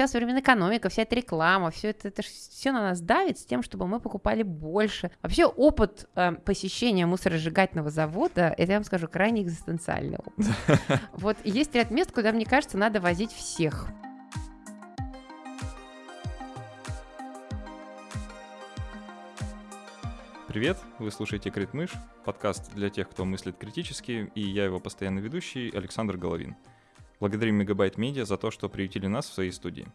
сейчас современная экономика, вся эта реклама, все это, это все на нас давит с тем, чтобы мы покупали больше. Вообще опыт э, посещения мусоросжигательного завода, это я вам скажу, крайне экзистенциальный опыт. Вот есть ряд мест, куда, мне кажется, надо возить всех. Привет, вы слушаете Критмыш, подкаст для тех, кто мыслит критически, и я его постоянный ведущий Александр Головин. Благодарим Мегабайт Медиа за то, что приютили нас в своей студии.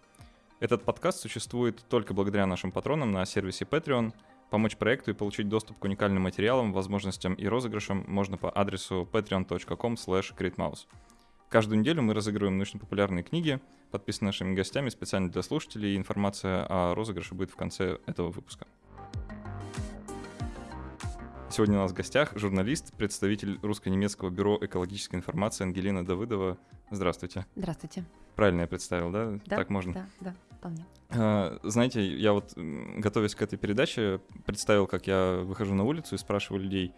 Этот подкаст существует только благодаря нашим патронам на сервисе Patreon. Помочь проекту и получить доступ к уникальным материалам, возможностям и розыгрышам можно по адресу patreon.com Каждую неделю мы разыгрываем научно-популярные книги, подписанные нашими гостями специально для слушателей, и информация о розыгрыше будет в конце этого выпуска. Сегодня у нас в гостях журналист, представитель русско-немецкого бюро экологической информации Ангелина Давыдова. Здравствуйте. Здравствуйте. Правильно я представил, да? Да, так можно? Да, да, вполне. А, знаете, я вот, готовясь к этой передаче, представил, как я выхожу на улицу и спрашиваю людей,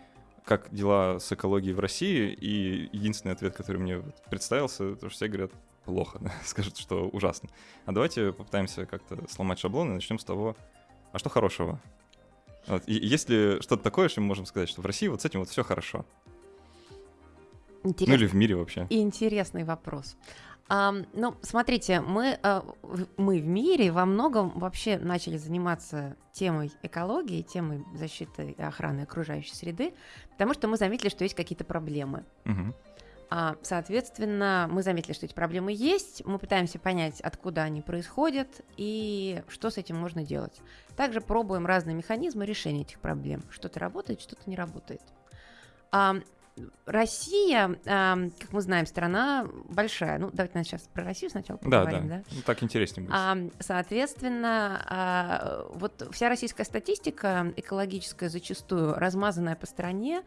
как дела с экологией в России, и единственный ответ, который мне представился, то что все говорят плохо, скажут, что ужасно. А давайте попытаемся как-то сломать шаблон и начнем с того, а что хорошего вот. И есть ли что-то такое, что мы можем сказать, что в России вот с этим вот все хорошо? Интересный. Ну или в мире вообще? Интересный вопрос. Um, ну, смотрите, мы, uh, мы в мире во многом вообще начали заниматься темой экологии, темой защиты и охраны окружающей среды, потому что мы заметили, что есть какие-то проблемы. Uh-huh. А, соответственно, мы заметили, что эти проблемы есть, мы пытаемся понять, откуда они происходят и что с этим можно делать. Также пробуем разные механизмы решения этих проблем. Что-то работает, что-то не работает. А, Россия, а, как мы знаем, страна большая. Ну, давайте сейчас про Россию сначала поговорим. Да, да. да? Ну, так интереснее будет. Соответственно, вот вся российская статистика экологическая зачастую размазанная по стране,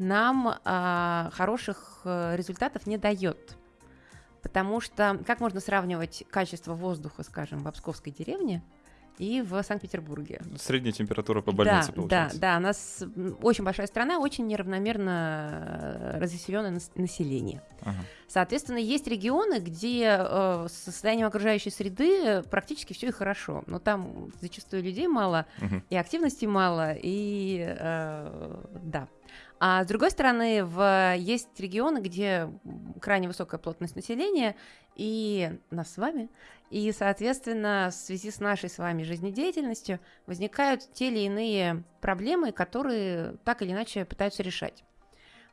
нам а, хороших э, результатов не дает. Потому что как можно сравнивать качество воздуха, скажем, в Обсковской деревне и в Санкт-Петербурге. Средняя температура по больнице да, получается. Да, да, у нас очень большая страна, очень неравномерно э, разъясненное население. Ага. Соответственно, есть регионы, где э, с состоянием окружающей среды практически все и хорошо, но там зачастую людей мало, угу. и активности мало, и э, да. А с другой стороны, в, есть регионы, где крайне высокая плотность населения, и нас с вами, и, соответственно, в связи с нашей с вами жизнедеятельностью возникают те или иные проблемы, которые так или иначе пытаются решать.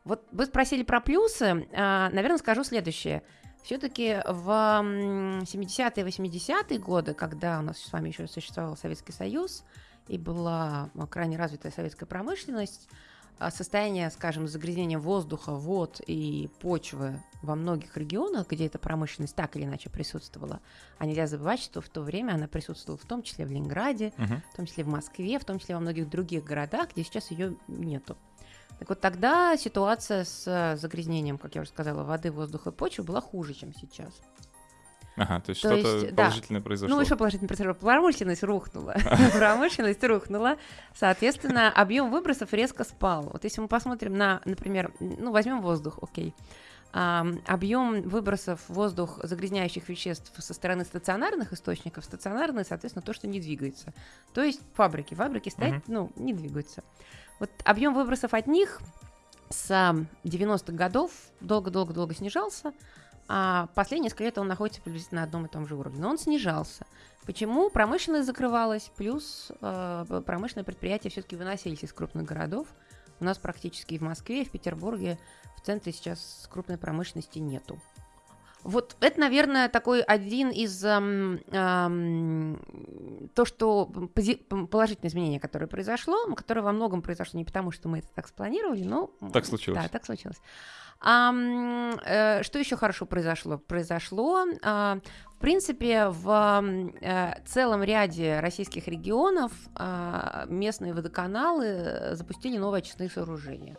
Вот вы спросили про плюсы, а, наверное, скажу следующее. Все-таки в 70-е 80-е годы, когда у нас с вами еще существовал Советский Союз и была крайне развитая советская промышленность, а состояние, скажем, загрязнения воздуха, вод и почвы во многих регионах, где эта промышленность так или иначе присутствовала, а нельзя забывать, что в то время она присутствовала в том числе в Ленинграде, uh-huh. в том числе в Москве, в том числе во многих других городах, где сейчас ее нету. Так вот тогда ситуация с загрязнением, как я уже сказала, воды, воздуха и почвы была хуже, чем сейчас. Ага, то есть то что-то есть, положительное да. произошло. Ну, еще положительное произошло. Промышленность рухнула. Промышленность рухнула. Соответственно, объем выбросов резко спал. Вот если мы посмотрим на, например, ну, возьмем воздух, окей. объем выбросов воздух загрязняющих веществ со стороны стационарных источников, стационарные, соответственно, то, что не двигается. То есть фабрики. Фабрики стоят, ну, не двигаются. Вот объем выбросов от них с 90-х годов долго-долго-долго снижался, а последние несколько лет он находится приблизительно на одном и том же уровне. Но он снижался. Почему? Промышленность закрывалась, плюс э, промышленные предприятия все-таки выносились из крупных городов. У нас практически и в Москве, и в Петербурге в центре сейчас крупной промышленности нету. Вот это, наверное, такой один из эм, эм, то, что пози- положительное изменение, которое произошло, которое во многом произошло не потому, что мы это так спланировали, но так случилось. Да, так случилось. А, э, что еще хорошо произошло? Произошло, а, в принципе, в э, целом ряде российских регионов а, местные водоканалы запустили новые очистные сооружения.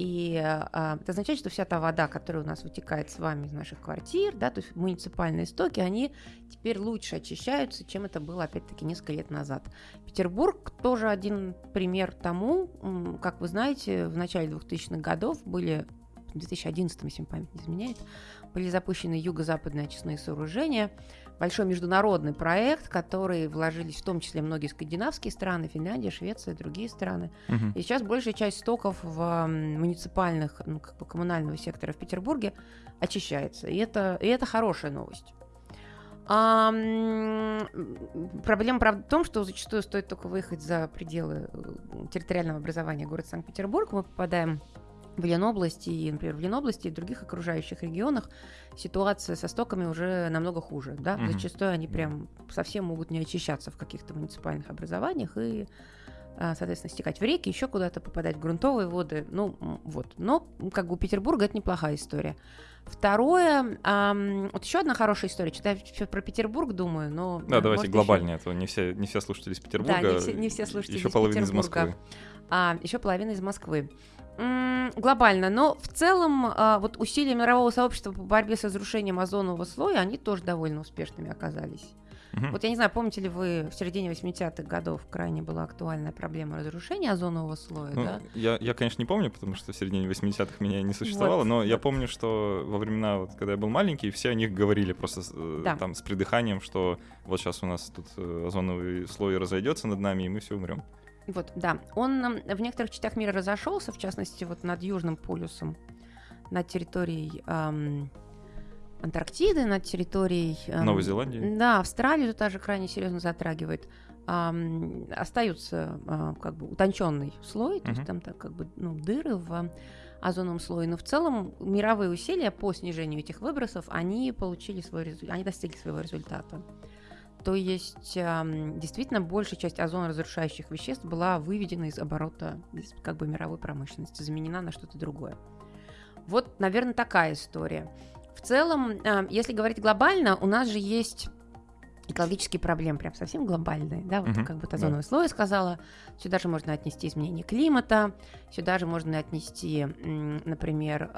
И а, это означает, что вся та вода, которая у нас вытекает с вами из наших квартир, да, то есть муниципальные стоки, они теперь лучше очищаются, чем это было, опять-таки, несколько лет назад. Петербург тоже один пример тому, как вы знаете, в начале 2000-х годов были в 2011, если память не изменяет, были запущены юго-западные очистные сооружения, большой международный проект, который вложились в том числе многие скандинавские страны, Финляндия, Швеция, другие страны. Мгм. И сейчас большая часть стоков в муниципальных, ну, как бы коммунального сектора в Петербурге очищается. И это, и это хорошая новость. А, проблема, правда, в том, что зачастую стоит только выехать за пределы э, территориального образования города Санкт-Петербург, мы попадаем в Ленобласти, и, например, в Ленобласти и других окружающих регионах ситуация со стоками уже намного хуже. Да? Мгм. Зачастую они прям совсем могут не очищаться в каких-то муниципальных образованиях и а, соответственно, стекать в реки, еще куда-то попадать в грунтовые воды. Ну, вот. Но, как бы у Петербурга это неплохая история. Второе, ам, вот еще одна хорошая история. Что-то я про Петербург думаю, но... Да, а, давайте глобальнее, а то не все, не все слушатели из Петербурга. не все- не все слушатели Еще из половина из. Москвы. а еще половина из Москвы. Глобально, но в целом а, вот усилия мирового сообщества по борьбе с разрушением озонового слоя, они тоже довольно успешными оказались. Мгм. Вот я не знаю, помните ли вы, в середине 80-х годов крайне была актуальная проблема разрушения озонового слоя, Ну, да? я, я, конечно, не помню, потому что в середине 80-х меня не существовало, Вот, но я помню, что во времена, вот, когда я был маленький, все о них говорили просто э, Да. там с придыханием, что вот сейчас у нас тут э, озоновый слой разойдется над нами, и мы все умрем. Вот, да. Он в некоторых частях мира разошелся, в частности, вот над Южным полюсом, над территорией ам, Антарктиды, над территорией... ам, Новой Зеландии? Да, Австралию тоже крайне серьезно затрагивает. Ам, остаются а, как бы утонченный слой, то есть Мгм. там так, как бы ну, дыры в озоновом слое. Но в целом мировые усилия по снижению этих выбросов, они получили свой результат, они достигли своего результата. То есть действительно большая часть озоноразрушающих веществ была выведена из оборота как бы мировой промышленности, заменена на что-то другое. Вот, наверное, такая история. В целом, если говорить глобально, у нас же есть экологические проблемы, прям совсем глобальные, да, вот Мгм, как бы да. озоновый слой сказала, сюда же можно отнести изменение климата, сюда же можно отнести, например,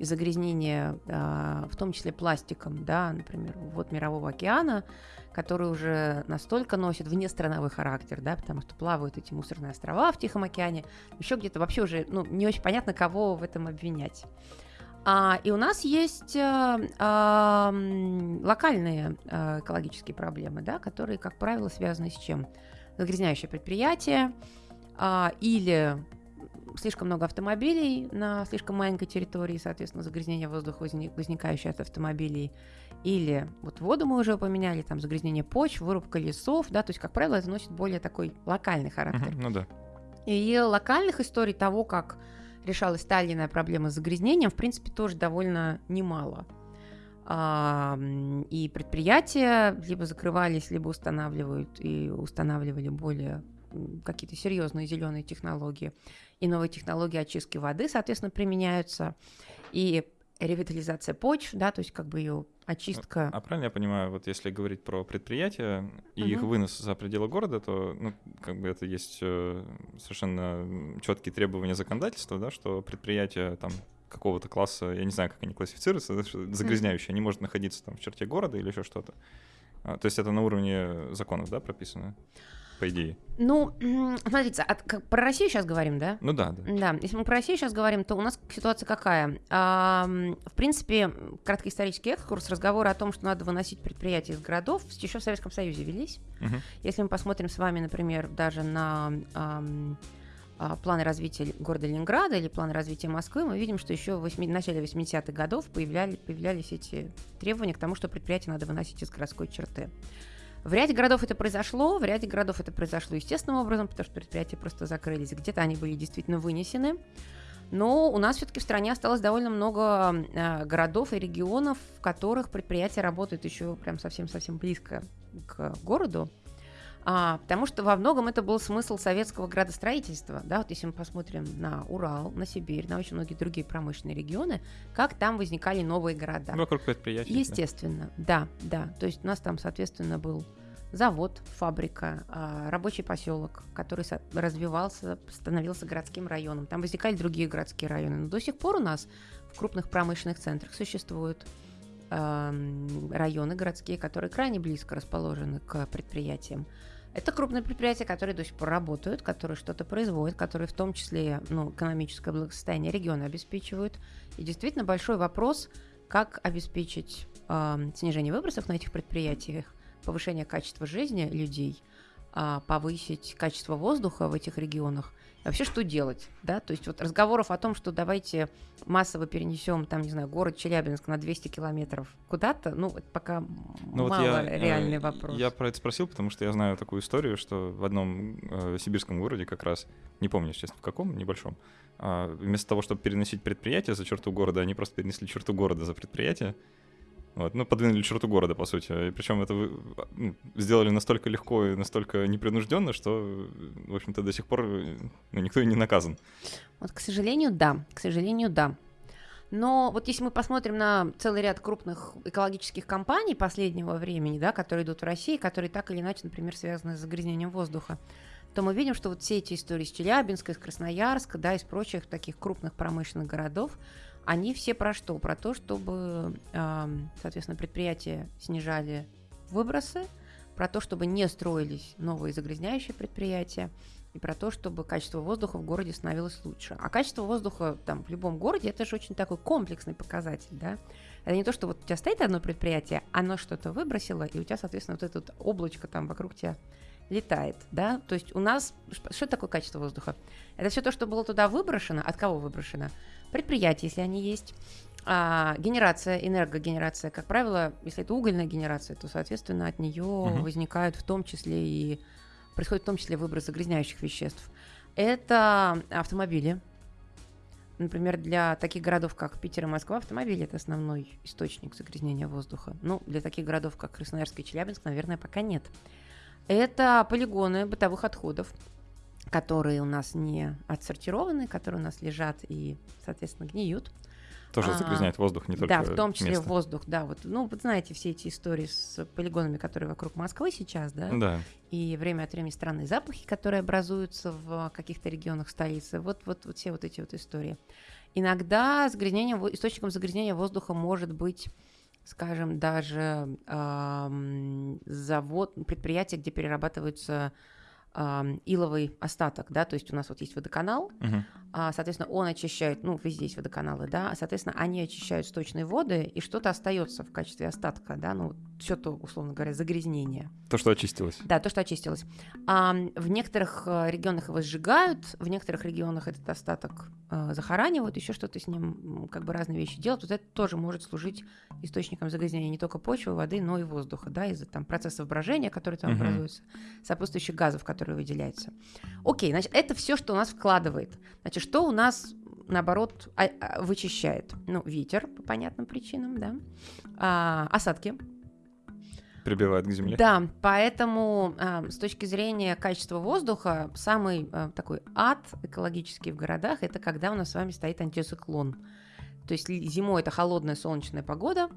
загрязнение, а, в том числе пластиком, да, например, вот мирового океана, который уже настолько носит внестрановой характер, да, потому что плавают эти мусорные острова в Тихом океане, еще где-то вообще уже, ну, не очень понятно, кого в этом обвинять. А, и у нас есть а, а, локальные а, экологические проблемы, да, которые, как правило, связаны с чем? Загрязняющее предприятие а, или слишком много автомобилей на слишком маленькой территории, соответственно, загрязнение воздуха, возник- возникающее от автомобилей, или вот воду мы уже упоминали, там загрязнение почв, вырубка лесов, да, то есть, как правило, это носит более такой локальный характер. Мгм, Ну да. И локальных историй того, как решалась та или иная проблема с загрязнением, в принципе, тоже довольно немало. И предприятия либо закрывались, либо устанавливают и устанавливали более какие-то серьезные зеленые технологии. И новые технологии очистки воды, соответственно, применяются. И ревитализация почв, да, то есть как бы ее очистка. А правильно я понимаю, вот если говорить про предприятия и их Мгм. вынос за пределы города, то, ну, как бы это есть э, совершенно четкие требования законодательства, да, что предприятия там какого-то класса, я не знаю, как они классифицируются, загрязняющие, они могут находиться там в черте города или еще что-то. А, то есть это на уровне законов, да, прописано, по идее. Ну, смотрите, от- как- про Россию сейчас говорим, да? Ну да, да. Да, если мы про Россию сейчас говорим, то у нас ситуация какая? Ам, в принципе, краткоисторический экскурс, разговоры о том, что надо выносить предприятия из городов, еще в Советском Союзе велись. Мгм. Если мы посмотрим с вами, например, даже на а, планы развития города Ленинграда или планы развития Москвы, мы видим, что еще в восьми- начале 80-х годов появляли, появлялись эти требования к тому, что предприятия надо выносить из городской черты. В ряде городов это произошло, в ряде городов это произошло естественным образом, потому что предприятия просто закрылись. Где-то они были действительно вынесены. Но у нас все-таки в стране осталось довольно много э, городов и регионов, в которых предприятия работают еще прям совсем-совсем близко к городу. А, потому что во многом это был смысл советского градостроительства. Да, вот если мы посмотрим на Урал, на Сибирь, на очень многие другие промышленные регионы, как там возникали новые города. Вокруг предприятий. да. Естественно, да, да. То есть у нас там, соответственно, был завод, фабрика, а, рабочий поселок, который развивался, становился городским районом. Там возникали другие городские районы. Но до сих пор у нас в крупных промышленных центрах существуют районы городские, которые крайне близко расположены к предприятиям. Это крупные предприятия, которые до сих пор работают, которые что-то производят, которые в том числе ну, экономическое благосостояние региона обеспечивают. И действительно большой вопрос, как обеспечить э, снижение выбросов на этих предприятиях, повышение качества жизни людей, э, повысить качество воздуха в этих регионах вообще что делать, да, то есть вот разговоров о том, что давайте массово перенесем, там, не знаю, город Челябинск на 200 километров куда-то, ну, это пока ну, мало вот я, э, реальный вопрос. Я про это спросил, потому что я знаю такую историю, что в одном э, сибирском городе как раз, не помню, честно, в каком, небольшом, э, вместо того, чтобы переносить предприятие за черту города, они просто перенесли черту города за предприятие, вот, ну, подвинули черту города, по сути. И причем это ну, сделали настолько легко и настолько непринужденно, что, в общем-то, до сих пор ну, никто и не наказан. Вот, к сожалению, да. К сожалению, да. Но вот если мы посмотрим на целый ряд крупных экологических компаний последнего времени, да, которые идут в России, которые так или иначе, например, связаны с загрязнением воздуха, то мы видим, что вот все эти истории из Челябинска, из Красноярска, да, из прочих таких крупных промышленных городов, они все про что? Про то, чтобы, соответственно, предприятия снижали выбросы, про то, чтобы не строились новые загрязняющие предприятия, и про то, чтобы качество воздуха в городе становилось лучше. А качество воздуха там в любом городе это же очень такой комплексный показатель, да. Это не то, что вот у тебя стоит одно предприятие, оно что-то выбросило, и у тебя, соответственно, вот это вот облачко там вокруг тебя летает, да. То есть у нас что такое качество воздуха? Это все то, что было туда выброшено. От кого выброшено? предприятия, если они есть, а, генерация, энергогенерация, как правило, если это угольная генерация, то, соответственно, от нее угу. возникают в том числе и происходит в том числе выброс загрязняющих веществ. Это автомобили. Например, для таких городов, как Питер и Москва, автомобили это основной источник загрязнения воздуха. Ну, для таких городов, как Красноярск и Челябинск, наверное, пока нет. Это полигоны бытовых отходов которые у нас не отсортированы, которые у нас лежат и, соответственно, гниют. Тоже а, загрязняет воздух, не только Да, в том числе место. воздух, да. Вот, ну, вы знаете все эти истории с полигонами, которые вокруг Москвы сейчас, да? Да. И время от времени странные запахи, которые образуются в каких-то регионах столицы. Вот, вот, вот все вот эти вот истории. Иногда загрязнение, источником загрязнения воздуха может быть скажем, даже э, завод, предприятие, где перерабатываются иловый остаток, да, то есть у нас вот есть водоканал, uh-huh. а, соответственно, он очищает, ну, везде есть водоканалы, да, соответственно, они очищают сточные воды, и что-то остается в качестве остатка, да, ну, все то, условно говоря, загрязнение. То, что очистилось. Да, то, что очистилось. А, в некоторых э, регионах его сжигают, в некоторых регионах этот остаток а, захоранивают, еще что-то с ним, как бы разные вещи делают. Вот это тоже может служить источником загрязнения не только почвы, воды, но и воздуха, да, из-за там процессов брожения, которые там uh-huh. образуются, сопутствующих газов, которые выделяются. Окей, значит, это все, что у нас вкладывает. Значит, что у нас наоборот, а, а, вычищает. Ну, ветер по понятным причинам, да. А, осадки, прибивает к земле. Да, поэтому э, с точки зрения качества воздуха самый э, такой ад экологический в городах это когда у нас с вами стоит антициклон. То есть зимой это холодная солнечная погода,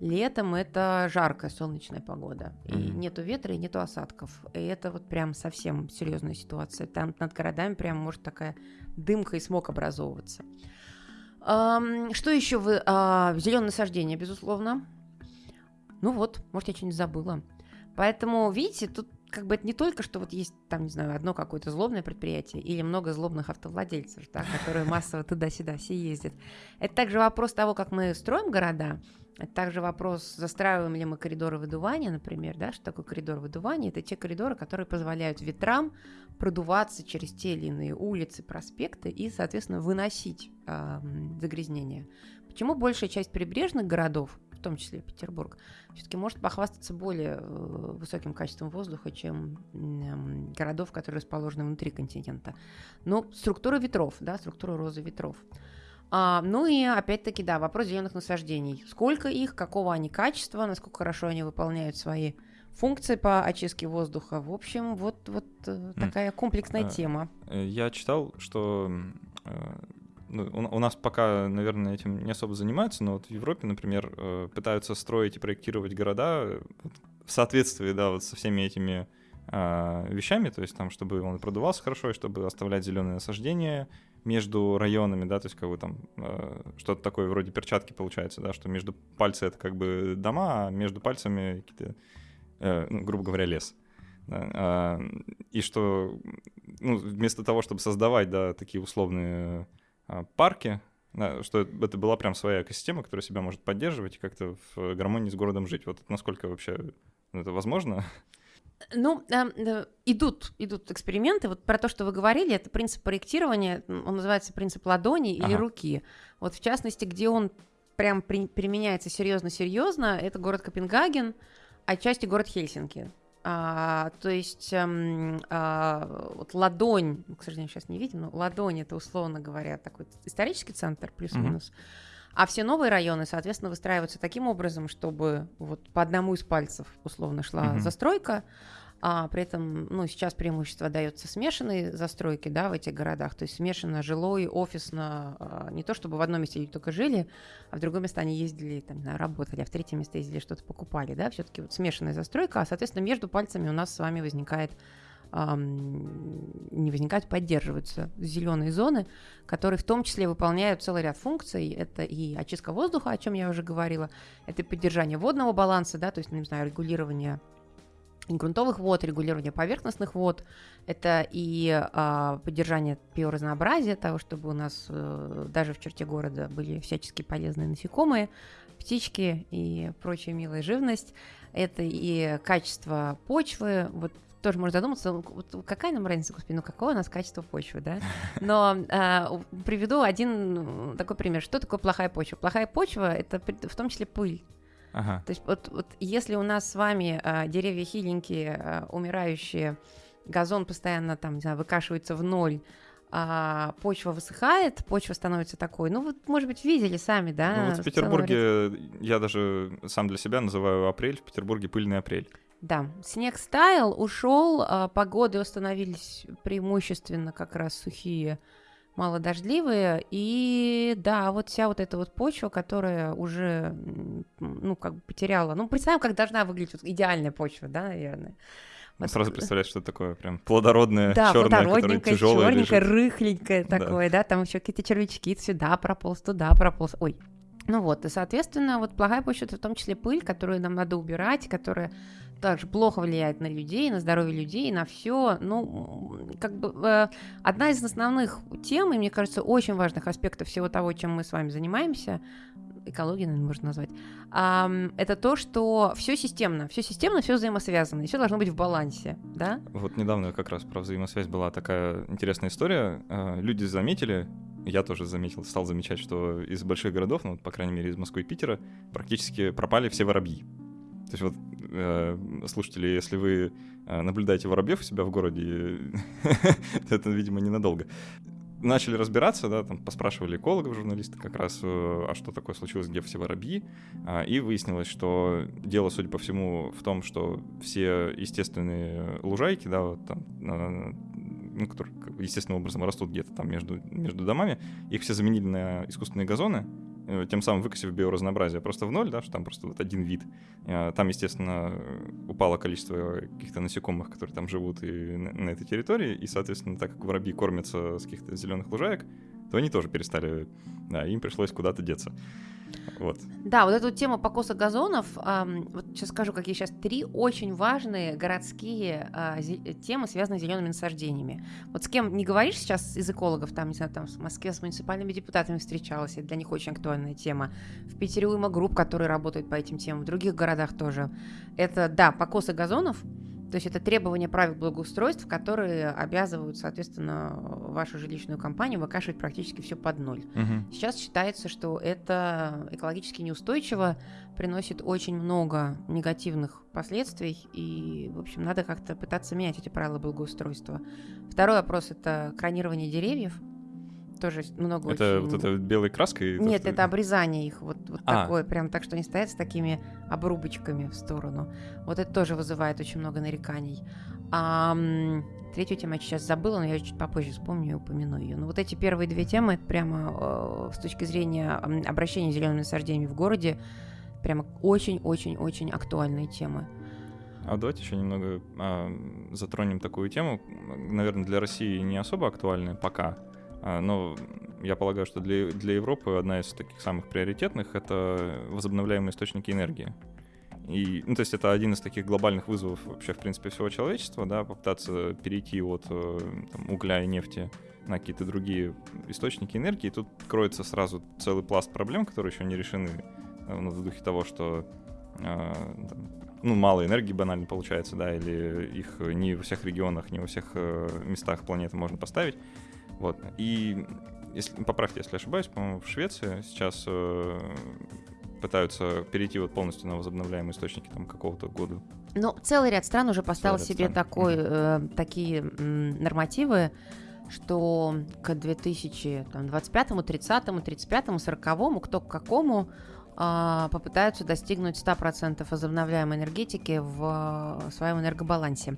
летом это жаркая солнечная погода. И mm-hmm. нету ветра, и нету осадков. И это вот прям совсем серьезная ситуация. Там над городами прям может такая дымка и смог образовываться. Что еще а, зеленое насаждение, безусловно. Ну вот, может, я что-нибудь забыла. Поэтому, видите, тут как бы это не только, что вот есть там, не знаю, одно какое-то злобное предприятие или много злобных автовладельцев, да, которые массово туда-сюда все ездят. Это также вопрос того, как мы строим города, это также вопрос, застраиваем ли мы коридоры выдувания, например, да, что такое коридор выдувания? Это те коридоры, которые позволяют ветрам продуваться через те или иные улицы, проспекты и, соответственно, выносить э, загрязнение. Почему большая часть прибрежных городов в том числе Петербург, все-таки может похвастаться более э, высоким качеством воздуха, чем городов, которые расположены внутри континента. Но структура ветров, да, структура розы ветров. А, ну и опять-таки, да, вопрос зеленых насаждений. Сколько их, какого они качества, насколько хорошо они выполняют свои функции по очистке воздуха. В общем, вот, вот mm. такая комплексная mm. тема. Я читал, что ну, у, у нас пока, наверное, этим не особо занимаются, но вот в Европе, например, э, пытаются строить и проектировать города э, в соответствии, да, вот со всеми этими а, вещами, то есть там, чтобы он продувался хорошо, и чтобы оставлять зеленые насаждения между районами, да, то есть как бы там э, что-то такое вроде перчатки получается, да, что между пальцы это как бы дома, а между пальцами какие-то, ну, грубо говоря, лес. Да, а, и что ну, вместо того, чтобы создавать да, такие условные парки, Да, что это была прям своя экосистема, которая себя может поддерживать и как-то в гармонии с городом жить. Вот насколько вообще это возможно? Ну, э, идут, идут эксперименты. Вот про то, что вы говорили, это принцип проектирования, он называется принцип ладони или ага. руки. Вот в частности, где он прям при, применяется серьезно-серьезно, это город Копенгаген, а отчасти город Хельсинки. А, то есть эм, а, вот ладонь, к сожалению, сейчас не видим, но ладонь это условно говоря такой исторический центр плюс-минус. Mm-hmm. А все новые районы, соответственно, выстраиваются таким образом, чтобы вот по одному из пальцев условно шла mm-hmm. застройка, а при этом, ну, сейчас преимущество дается смешанной застройки, да, в этих городах, то есть смешанно жилой, офисно, а, не то чтобы в одном месте люди только жили, а в другом месте они ездили, там, работали, а в третьем месте ездили, что-то покупали, да, все-таки вот смешанная застройка, а, соответственно, между пальцами у нас с вами возникает не возникают, поддерживаются зеленые зоны, которые в том числе выполняют целый ряд функций. Это и очистка воздуха, о чем я уже говорила, это и поддержание водного баланса, да, то есть, ну, не знаю, регулирование грунтовых вод, регулирование поверхностных вод, это и а, поддержание биоразнообразия, того, чтобы у нас а, даже в черте города были всячески полезные насекомые, птички и прочая милая живность. Это и качество почвы, вот тоже можно задуматься, вот какая нам разница, господи, ну какое у нас качество почвы, да? Но а, приведу один такой пример. Что такое плохая почва? Плохая почва — это в том числе пыль. Ага. То есть вот, вот если у нас с вами а, деревья хиленькие, а, умирающие, газон постоянно там, не знаю, выкашивается в ноль, а почва высыхает, почва становится такой. Ну, вот, может быть, видели сами, да? Ну, вот в Петербурге я даже сам для себя называю апрель, в Петербурге пыльный апрель. Да, снег стаял, ушел, а погоды установились преимущественно как раз сухие малодождливые, и да, вот вся вот эта вот почва, которая уже, ну, как бы потеряла, ну, представим, как должна выглядеть вот идеальная почва, да, наверное. Вот. Сразу представляешь, что такое прям плодородное, да, черное, плодородненькое, черненькое, рыхленькое такое, да. да, там еще какие-то червячки сюда прополз, туда прополз, ой, ну вот, и, соответственно, вот плохая почва — это в том числе пыль, которую нам надо убирать, которая также плохо влияет на людей, на здоровье людей, на все. Ну, как бы э, одна из основных тем, и мне кажется, очень важных аспектов всего того, чем мы с вами занимаемся, экология, наверное, можно назвать, это то, что все системно, все системно, все взаимосвязано, и все должно быть в балансе, да? Вот недавно как раз про взаимосвязь была такая интересная история. Э, люди заметили, я тоже заметил, стал замечать, что из больших городов, ну, по крайней мере, из Москвы и Питера, практически пропали все воробьи. То есть вот, э, слушатели, если вы э, наблюдаете воробьев у себя в городе, это, видимо, ненадолго. Начали разбираться, да, там поспрашивали экологов, журналисты как раз, э, а что такое случилось, где все воробьи, э, и выяснилось, что дело, судя по всему, в том, что все естественные лужайки, да, вот там, ну, которые естественным образом растут где-то там между, между домами, их все заменили на искусственные газоны, тем самым выкосив биоразнообразие просто в ноль, да, что там просто вот один вид. Э, там, естественно, упало количество каких-то насекомых, которые там живут и на этой территории, и, соответственно, так как воробьи кормятся с каких-то зеленых лужаек, то они тоже перестали, да, им пришлось куда-то деться. Вот. Да, вот эту тему покоса газонов, эм, вот сейчас скажу, какие сейчас три очень важные городские э, темы, связанные с зелеными насаждениями. Вот с кем не говоришь сейчас из экологов, там, не знаю, там в Москве с муниципальными депутатами встречалась, это для них очень актуальная тема. В Питере уйма групп, которые работают по этим темам, в других городах тоже. Это, да, покосы газонов, то есть это требования правил благоустройства, которые обязывают, соответственно, вашу жилищную компанию выкашивать практически все под ноль. Угу. Сейчас считается, что это экологически неустойчиво, приносит очень много негативных последствий, и, в общем, надо как-то пытаться менять эти правила благоустройства. Второй вопрос – это кронирование деревьев тоже много это очень... вот это белой краской? Нет, это, это обрезание их, вот, вот а. такое, прям так, что они стоят с такими обрубочками в сторону. Вот это тоже вызывает очень много нареканий. А, третью тему я сейчас забыла, но я чуть попозже вспомню и упомяну ее. Но вот эти первые две темы, это прямо э, с точки зрения обращения с зелеными насаждениями в городе, прямо очень-очень-очень актуальные темы. А давайте еще немного а, затронем такую тему, наверное, для России не особо актуальная пока, но я полагаю, что для, для Европы одна из таких самых приоритетных — это возобновляемые источники энергии. И, ну, то есть это один из таких глобальных вызовов вообще, в принципе, всего человечества, да, попытаться перейти от э, там, угля и нефти на какие-то другие источники энергии. И тут кроется сразу целый пласт проблем, которые еще не решены э, в духе того, что э, ну, мало энергии банально получается, да, или их не во всех регионах, не во всех местах планеты можно поставить. Вот. И если, поправьте, если ошибаюсь, по-моему, в Швеции сейчас э, пытаются перейти вот полностью на возобновляемые источники там какого-то года. Ну, целый ряд стран уже поставил себе стран. такой, э, такие м, нормативы, что к 2025, 30, 35, 40, кто к какому э, попытаются достигнуть 100% возобновляемой энергетики в э, своем энергобалансе.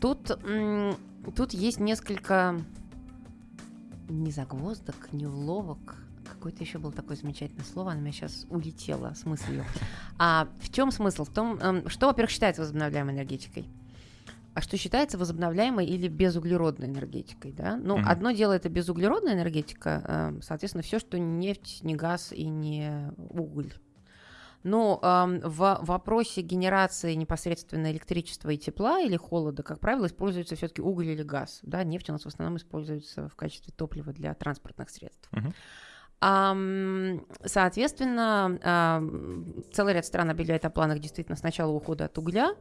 Тут, м, тут есть несколько не загвоздок, не уловок, какое-то еще было такое замечательное слово, оно у меня сейчас улетело с мыслью. А в чем смысл? В том, эм, что, во-первых, считается возобновляемой энергетикой? А что считается возобновляемой или безуглеродной энергетикой, да? Ну, mm-hmm. одно дело это безуглеродная энергетика, эм, соответственно, все, что не нефть, не газ и не уголь. Но э, в вопросе генерации непосредственно электричества и тепла или холода, как правило, используется все-таки уголь или газ. Да? Нефть у нас в основном используется в качестве топлива для транспортных средств. Uh-huh. Соответственно, целый ряд стран объявляет о планах действительно сначала ухода от угля,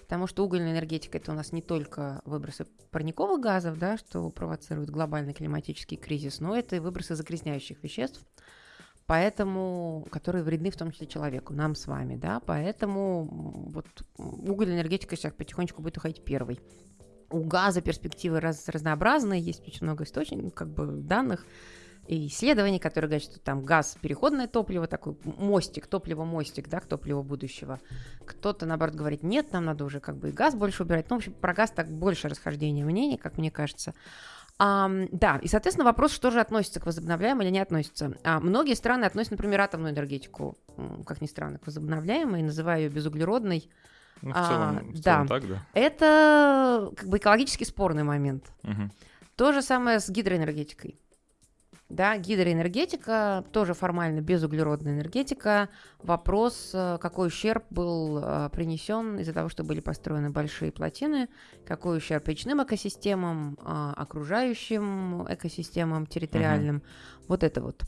потому что угольная энергетика это у нас не только выбросы парниковых газов, да, что провоцирует глобальный климатический кризис, но это и выбросы загрязняющих веществ, поэтому, которые вредны в том числе человеку, нам с вами, да, поэтому вот угольная энергетика сейчас потихонечку будет уходить первой. У газа перспективы раз, разнообразные, есть очень много источников, как бы данных, и исследований, которые говорят, что там газ переходное топливо, такой мостик, топливо-мостик, да, к топливу будущего. Кто-то, наоборот, говорит, нет, нам надо уже как бы и газ больше убирать. Ну, в общем, про газ так больше расхождения мнений, как мне кажется. А, да, и, соответственно, вопрос, что же относится к возобновляемой или не относится. А, многие страны относят, например, атомную энергетику, как ни странно, к возобновляемой, называя ее безуглеродной. Ну, в целом, а, в целом да. так, да. Это как бы экологически спорный момент. Угу. То же самое с гидроэнергетикой. Да, гидроэнергетика, тоже формально безуглеродная энергетика. Вопрос, э, какой ущерб был э, принесен из-за того, что были построены большие плотины, какой ущерб речным экосистемам, э, окружающим экосистемам территориальным. Угу. Вот это вот.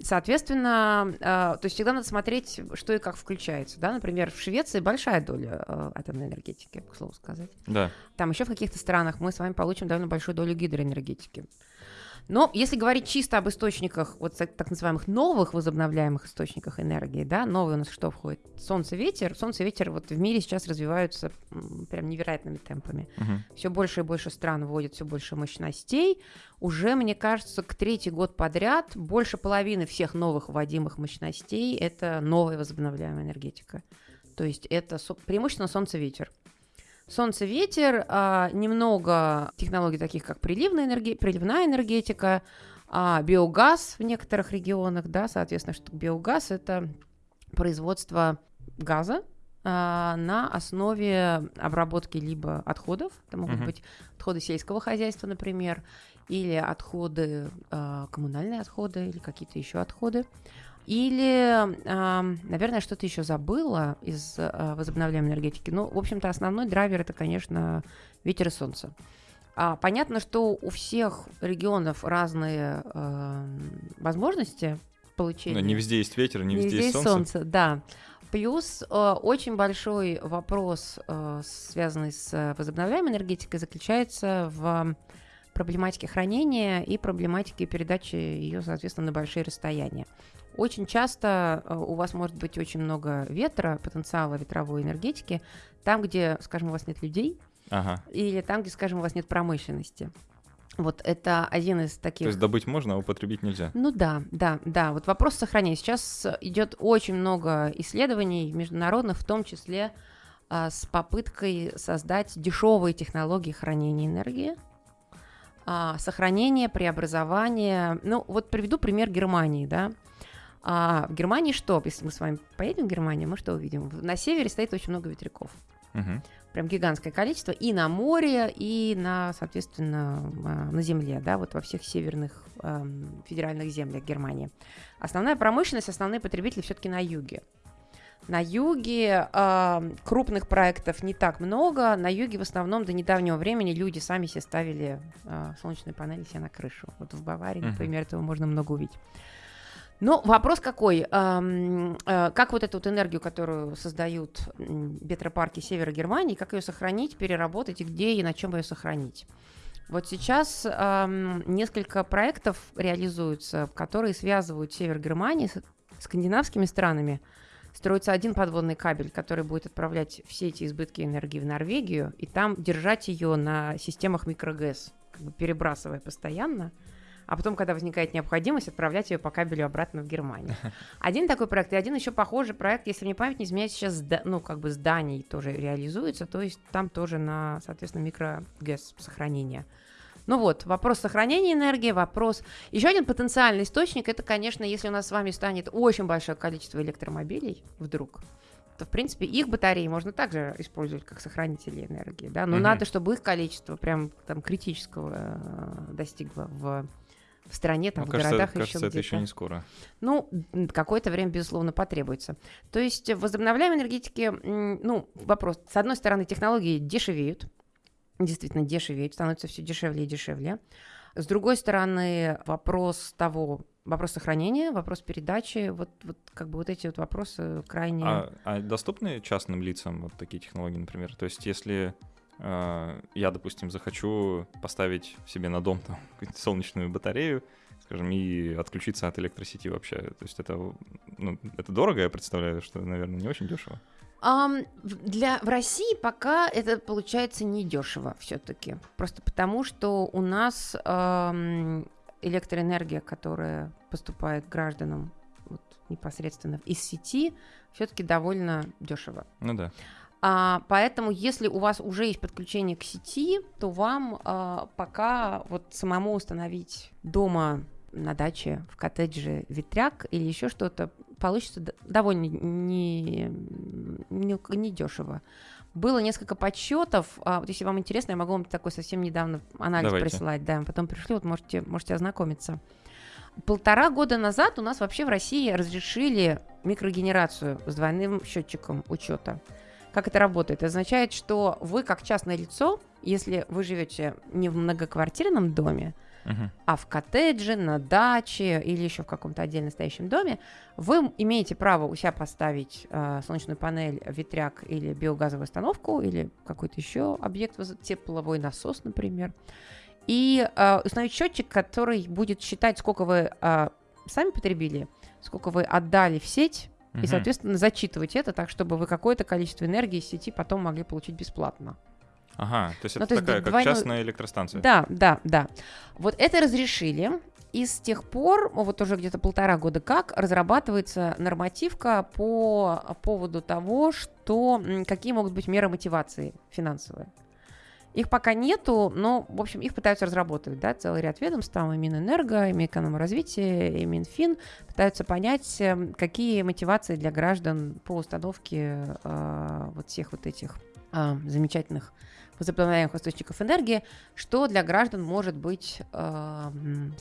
Соответственно, то есть всегда надо смотреть, что и как включается. Да? Например, в Швеции большая доля атомной энергетики, к слову сказать. Да. Там еще в каких-то странах мы с вами получим довольно большую долю гидроэнергетики. Но если говорить чисто об источниках, вот так называемых новых возобновляемых источниках энергии, да, новые у нас что входит? Солнце, ветер. Солнце, ветер вот в мире сейчас развиваются прям невероятными темпами. Uh-huh. Все больше и больше стран вводят все больше мощностей. Уже, мне кажется, к третий год подряд больше половины всех новых вводимых мощностей это новая возобновляемая энергетика. То есть это преимущественно солнце-ветер. Солнце, ветер, а, немного технологий таких, как приливная, энерге... приливная энергетика, а, биогаз в некоторых регионах, да, соответственно, что биогаз – это производство газа, а, на основе обработки либо отходов, это могут uh-huh. быть отходы сельского хозяйства, например, или отходы, а, коммунальные отходы, или какие-то еще отходы. Или, наверное, что-то еще забыла из а, возобновляемой энергетики. Ну, в общем-то, основной драйвер это, конечно, ветер и солнце. А, понятно, что у всех регионов разные э, возможности получения. Но не везде есть ветер, не, не везде, везде есть солнце. солнце. Да. Плюс э, очень большой вопрос, э, связанный с возобновляемой энергетикой, заключается в проблематике хранения и проблематике передачи ее, соответственно, на большие расстояния. Очень часто э, у вас может быть очень много ветра, потенциала ветровой энергетики, там, где, скажем, у вас нет людей, ага. или там, где, скажем, у вас нет промышленности. Вот это один из таких. То есть добыть можно, а употребить нельзя. Ну да, да, да. Вот вопрос сохранения. Сейчас идет очень много исследований международных, в том числе а, с попыткой создать дешевые технологии хранения энергии, а, сохранение, преобразование. Ну вот приведу пример Германии, да. А в Германии что? Если мы с вами поедем в Германию, мы что увидим? На севере стоит очень много ветряков. Угу. Прям гигантское количество и на море, и на, соответственно, а, на земле, да, вот во всех северных э, федеральных землях Германии. Основная промышленность, основные потребители все-таки на юге. На юге э, крупных проектов не так много. На юге в основном до недавнего времени люди сами себе ставили э, солнечные панели себе на крышу. Вот в Баварии, Мгм. например, этого можно много увидеть. Но вопрос какой? Эм, э, как вот эту вот энергию, которую создают ветропарки севера Германии, как ее сохранить, переработать и где и на чем ее сохранить? Вот сейчас эм, несколько проектов реализуются, которые связывают север Германии с скандинавскими странами. Строится один подводный кабель, который будет отправлять все эти избытки энергии в Норвегию, и там держать ее на системах микрогэс, как бы перебрасывая постоянно, а потом, когда возникает необходимость, отправлять ее по кабелю обратно в Германию. Один такой проект, и один еще похожий проект, если мне память не изменяет, сейчас, ну, как бы зданий тоже реализуется, то есть там тоже на, соответственно, микрогэс сохранение. Ну вот, вопрос сохранения энергии, вопрос... Еще один потенциальный источник, это, конечно, если у нас с вами станет очень большое количество электромобилей вдруг, то, в принципе, их батареи можно также использовать как сохранители энергии, да, но Мгм. надо, чтобы их количество прям там критического э, достигло в, в стране, там, Ну, в кажется, городах кажется, еще это еще не скоро. Ну, какое-то время, безусловно, потребуется. То есть в возобновляемой энергетике, м, ну, вопрос. С одной стороны, технологии дешевеют, действительно дешевеют, становятся все дешевле и дешевле. С другой стороны, вопрос того, вопрос сохранения, вопрос передачи, вот, вот как бы вот эти вот вопросы крайне... А, а доступны частным лицам вот такие технологии, например? То есть если я, допустим, захочу поставить себе на дом там, солнечную батарею, скажем, и отключиться от электросети вообще, то есть это, ну, это дорого, я представляю, что, наверное, не очень дешево. В- для, в России пока это получается недешево все-таки. Просто потому, что у нас ам, электроэнергия, которая поступает гражданам вот, непосредственно из сети, все-таки довольно дешево. Ну да. А, поэтому, если у вас уже есть подключение к сети, то вам а, пока вот самому установить дома на даче, в коттедже ветряк или еще что-то получится довольно не, не, не дешево. Было несколько подсчетов. а, вот если вам интересно, я могу вам такой совсем недавно анализ Давайте. присылать. Да, потом пришлю, вот можете, можете ознакомиться. Полтора года назад у нас вообще в России разрешили микрогенерацию с двойным счетчиком учета. Как это работает? Означает, что вы как частное лицо, если вы живете не в многоквартирном доме, Мгм. а в коттедже, на даче или еще в каком-то отдельно стоящем доме, вы имеете право у себя поставить э, солнечную панель, ветряк или биогазовую установку или какой-то еще объект, тепловой насос, например, и э, установить счетчик, который будет считать, сколько вы э, сами потребили, сколько вы отдали в сеть, и, Мгм. соответственно, зачитывать это так, чтобы вы какое-то количество энергии из сети потом могли получить бесплатно. Ага, то есть Ну, это то есть такая, как двойной- частная электростанция. Да, да, да. Вот это разрешили. И с тех пор, вот уже где-то полтора года как, разрабатывается нормативка по поводу того, что, какие могут быть меры мотивации финансовые. Их пока нету, но, в общем, их пытаются разработать, да, целый ряд ведомств, там и Минэнерго, и Минэкономразвитие, и Минфин пытаются понять, эм, какие мотивации для граждан по установке э, вот всех вот этих э, замечательных возобновляемых источников энергии, что для граждан может быть, э,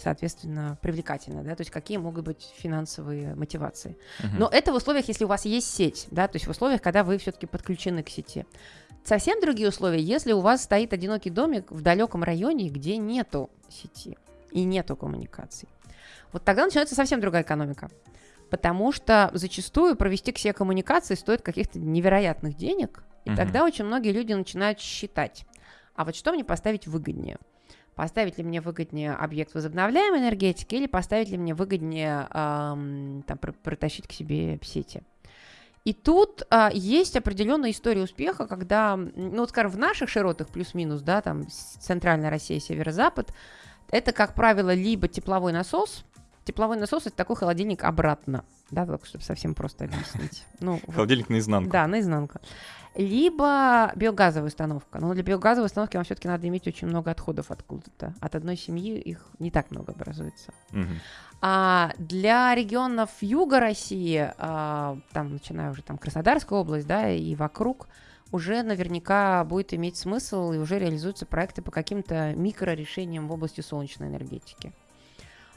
соответственно, привлекательно, да, то есть какие могут быть финансовые мотивации. Мгм. Но это в условиях, если у вас есть сеть, да, то есть в условиях, когда вы все-таки подключены к сети. Совсем другие условия, если у вас стоит одинокий домик в далеком районе, где нету сети и нету коммуникаций. Вот тогда начинается совсем другая экономика. Потому что зачастую провести к себе коммуникации стоит каких-то невероятных денег, и Мгм. тогда очень многие люди начинают считать, а вот что мне поставить выгоднее? Поставить ли мне выгоднее объект возобновляемой энергетики или поставить ли мне выгоднее ам, там, пр- протащить к себе сети? И тут а, есть определенная история успеха, когда, ну, вот, скажем, в наших широтах плюс-минус, да, там центральная Россия, северо-запад, это, как правило, либо тепловой насос. Тепловой насос это такой холодильник обратно, да, так, чтобы совсем просто объяснить. Ну, вот. Холодильник наизнанку. Да, наизнанку. Либо биогазовая установка. Но для биогазовой установки вам все-таки надо иметь очень много отходов откуда-то. От одной семьи их не так много образуется. Мгм. А для регионов юга России, а, там, начиная уже там Краснодарская область, да, и вокруг, уже наверняка будет иметь смысл и уже реализуются проекты по каким-то микрорешениям в области солнечной энергетики.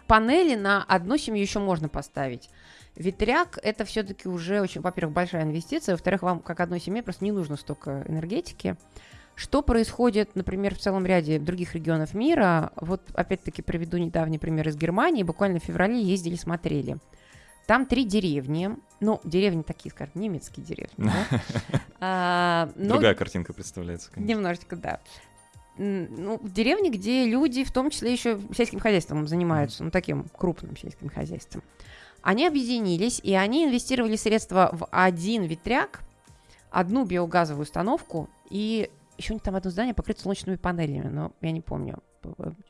Панели на одну семью еще можно поставить. Ветряк это все-таки уже очень, во-первых, большая инвестиция, во-вторых, вам как одной семье просто не нужно столько энергетики. Что происходит, например, в целом ряде других регионов мира? Вот опять-таки приведу недавний пример из Германии. Буквально в феврале ездили, смотрели. Там три деревни. Ну, деревни такие, скажем, немецкие деревни. А, Другая картинка представляется, конечно. Немножечко, да. Ну, в деревне, где люди, в том числе еще сельским хозяйством занимаются, ну, таким крупным сельским хозяйством. Они объединились, и они инвестировали средства в один ветряк, одну биогазовую установку и еще у них там одно здание покрыто солнечными панелями, но я не помню,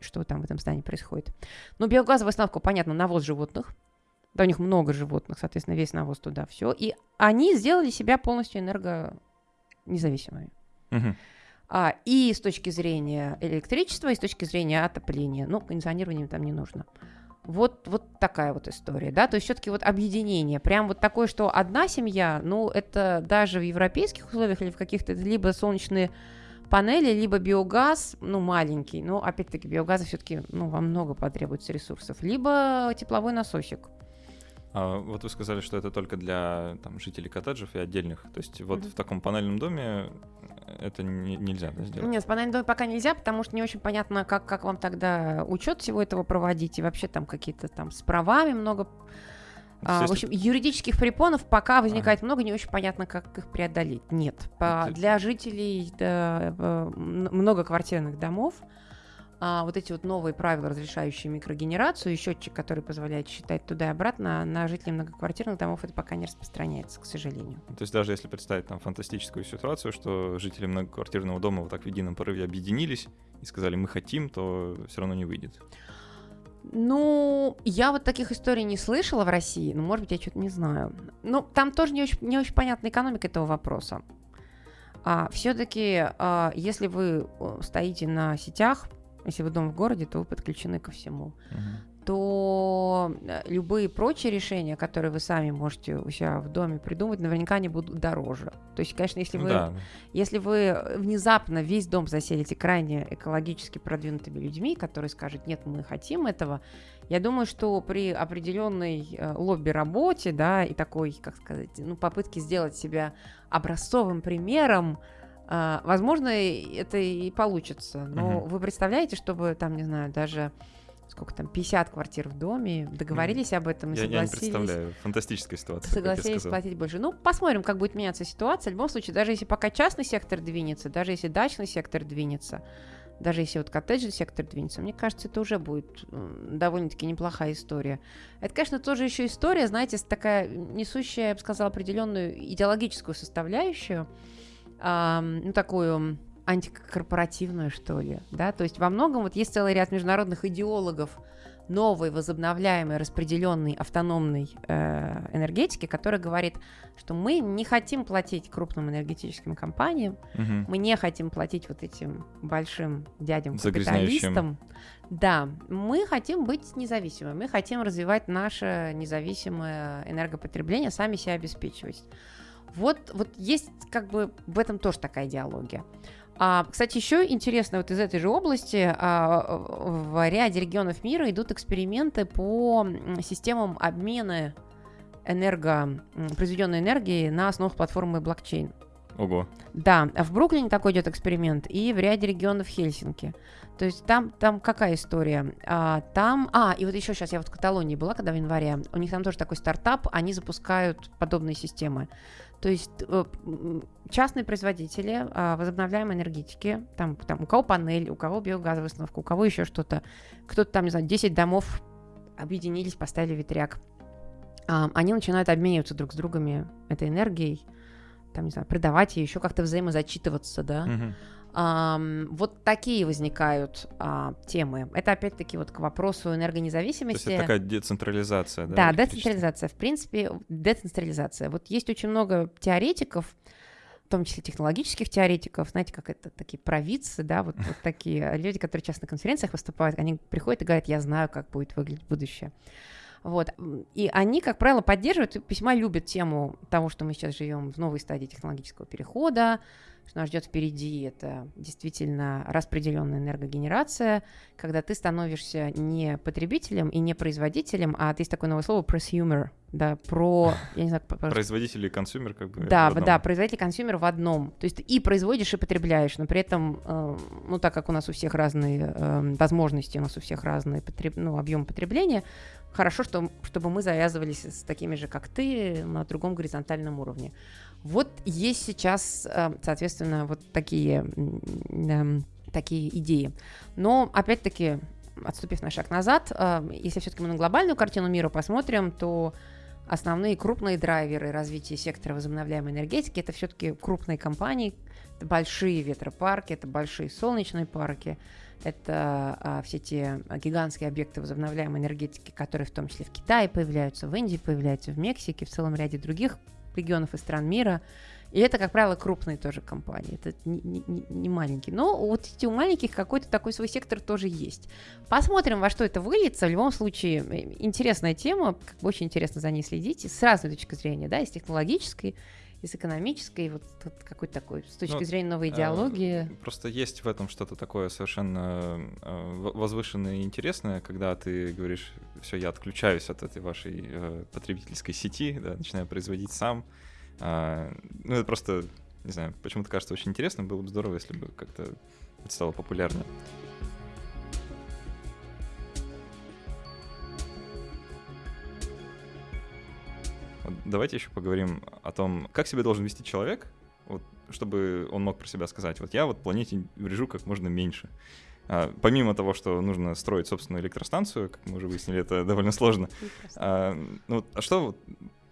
что там в этом здании происходит. Но биогазовая установка, понятно, навоз животных. Да, у них много животных, соответственно, весь навоз туда, все. И они сделали себя полностью энергонезависимыми. Угу. А, и с точки зрения электричества, и с точки зрения отопления. Ну, кондиционирование там не нужно. Вот, вот такая вот история, да, то есть все-таки вот объединение, прям вот такое, что одна семья, ну, это даже в европейских условиях или в каких-то, либо солнечные панели, либо биогаз, ну, маленький, но, опять-таки, биогаза все-таки, ну, вам много потребуется ресурсов, либо тепловой насосик. А вот вы сказали, что это только для там, жителей коттеджев и отдельных. То есть вот mm-hmm. в таком панельном доме это не, нельзя да, сделать? Нет, в панельном доме пока нельзя, потому что не очень понятно, как, как вам тогда учет всего этого проводить. И вообще там какие-то там с правами много а, в общем, юридических препонов пока возникает ага. много, не очень понятно, как их преодолеть. Нет. По, для жителей да, многоквартирных домов а, вот эти вот новые правила, разрешающие микрогенерацию, и счетчик, который позволяет считать туда и обратно, на жителей многоквартирных домов это пока не распространяется, к сожалению. То есть даже если представить там фантастическую ситуацию, что жители многоквартирного дома вот так в едином порыве объединились и сказали «мы хотим», то все равно не выйдет. Ну, я вот таких историй не слышала в России, но, может быть, я что-то не знаю. Ну, там тоже не очень, не очень понятна экономика этого вопроса. А, все-таки, а, если вы э, стоите на сетях, если вы дом в городе, то вы подключены ко всему. Uh-huh. То э, любые прочие решения, которые вы сами можете у себя в доме придумать, наверняка они будут дороже. То есть, конечно, если вы, да. если вы внезапно весь дом заселите крайне экологически продвинутыми людьми, которые скажут, нет, мы хотим этого, я думаю, что при определенной э, лобби-работе, да, и такой, как сказать, ну, попытке сделать себя образцовым примером, а, возможно, это и получится. Но угу. вы представляете, чтобы там, не знаю, даже сколько там, 50 квартир в доме, договорились об этом и я, согласились. Я не представляю, фантастическая ситуация. Согласились платить больше. Ну, посмотрим, как будет меняться ситуация. В любом случае, даже если пока частный сектор двинется, даже если дачный сектор двинется, даже если вот коттеджный сектор двинется, мне кажется, это уже будет довольно-таки неплохая история. Это, конечно, тоже еще история, знаете, такая несущая, я бы сказала, определенную идеологическую составляющую э, ну, такую антикорпоративную, что ли, да, то есть во многом вот есть целый ряд международных идеологов новой возобновляемой распределенной автономной э, энергетики, которая говорит, что мы не хотим платить крупным энергетическим компаниям, угу. мы не хотим платить вот этим большим дядям капиталистам. Да, мы хотим быть независимыми, мы хотим развивать наше независимое энергопотребление, сами себя обеспечивать. Вот, вот есть как бы в этом тоже такая идеология. А, кстати, еще интересно, вот из этой же области а, в ряде регионов мира идут эксперименты по системам обмена энерго, произведенной энергии на основах платформы блокчейн. Ого. Да, в Бруклине такой идет эксперимент, и в ряде регионов Хельсинки. То есть там, там какая история? А, там, а, и вот еще сейчас я вот в Каталонии была, когда в январе, у них там тоже такой стартап, они запускают подобные системы. То есть э, частные производители а, возобновляемой энергетики, там, там у кого панель, у кого биогазовая установка, у кого еще что-то, кто-то там, не знаю, 10 домов объединились, поставили ветряк. А, они начинают обмениваться друг с другом этой энергией, там, не знаю, продавать ее, еще как-то взаимозачитываться, да. Угу. Вот такие возникают а, темы. Это опять-таки вот к вопросу энергонезависимости. То есть это такая децентрализация, да? Да, децентрализация. В принципе, децентрализация. Вот есть очень много теоретиков, в том числе технологических теоретиков, знаете, как это такие провидцы, да, вот, вот такие люди, которые часто на конференциях выступают, они приходят и говорят, я знаю, как будет выглядеть будущее. Вот. И они, как правило, поддерживают, весьма любят тему того, что мы сейчас живем в новой стадии технологического перехода, что нас ждет впереди, это действительно распределенная энергогенерация, когда ты становишься не потребителем и не производителем, а ты есть такое новое слово prosumer, да, про, я не знаю, производитель и consumer как бы. Да, да, производитель и consumer в одном. То есть и производишь и потребляешь, но при этом, э, ну так как у нас у всех разные э, возможности, у нас у всех разные потреб... ну, объем потребления, хорошо, что, чтобы мы завязывались с такими же, как ты, на другом горизонтальном уровне. Вот есть сейчас, э, соответственно, вот такие, эм, такие идеи. Но, опять-таки, отступив на шаг назад, если все-таки мы на глобальную картину мира посмотрим, то основные крупные драйверы развития сектора возобновляемой энергетики это все-таки крупные компании, это большие ветропарки, это большие солнечные парки, это а, все те гигантские объекты возобновляемой энергетики, которые в том числе в Китае появляются, в Индии появляются, в Мексике, в целом ряде других регионов и стран мира. И это, как правило, крупные тоже компании, это не, не, не маленькие. Но вот эти у маленьких какой-то такой свой сектор тоже есть. Посмотрим, во что это выльется. В любом случае, э, интересная тема, как бы очень интересно за ней следить, с разной точки зрения, да, и с технологической, и с экономической, вот, вот какой-то такой, с точки ну, зрения новой идеологии. Э, просто есть в этом что-то такое совершенно э, возвышенное и интересное, когда ты говоришь, все, я отключаюсь от этой вашей э, потребительской сети, да, начинаю производить сам, а, ну, это просто, не знаю, почему-то кажется очень интересно. Было бы здорово, если бы как-то это стало популярнее. Давайте еще поговорим о том, как себя должен вести человек, вот, чтобы он мог про себя сказать, вот я вот планете врежу как можно меньше. А, помимо того, что нужно строить собственную электростанцию, как мы уже выяснили, это довольно сложно. А, ну, а что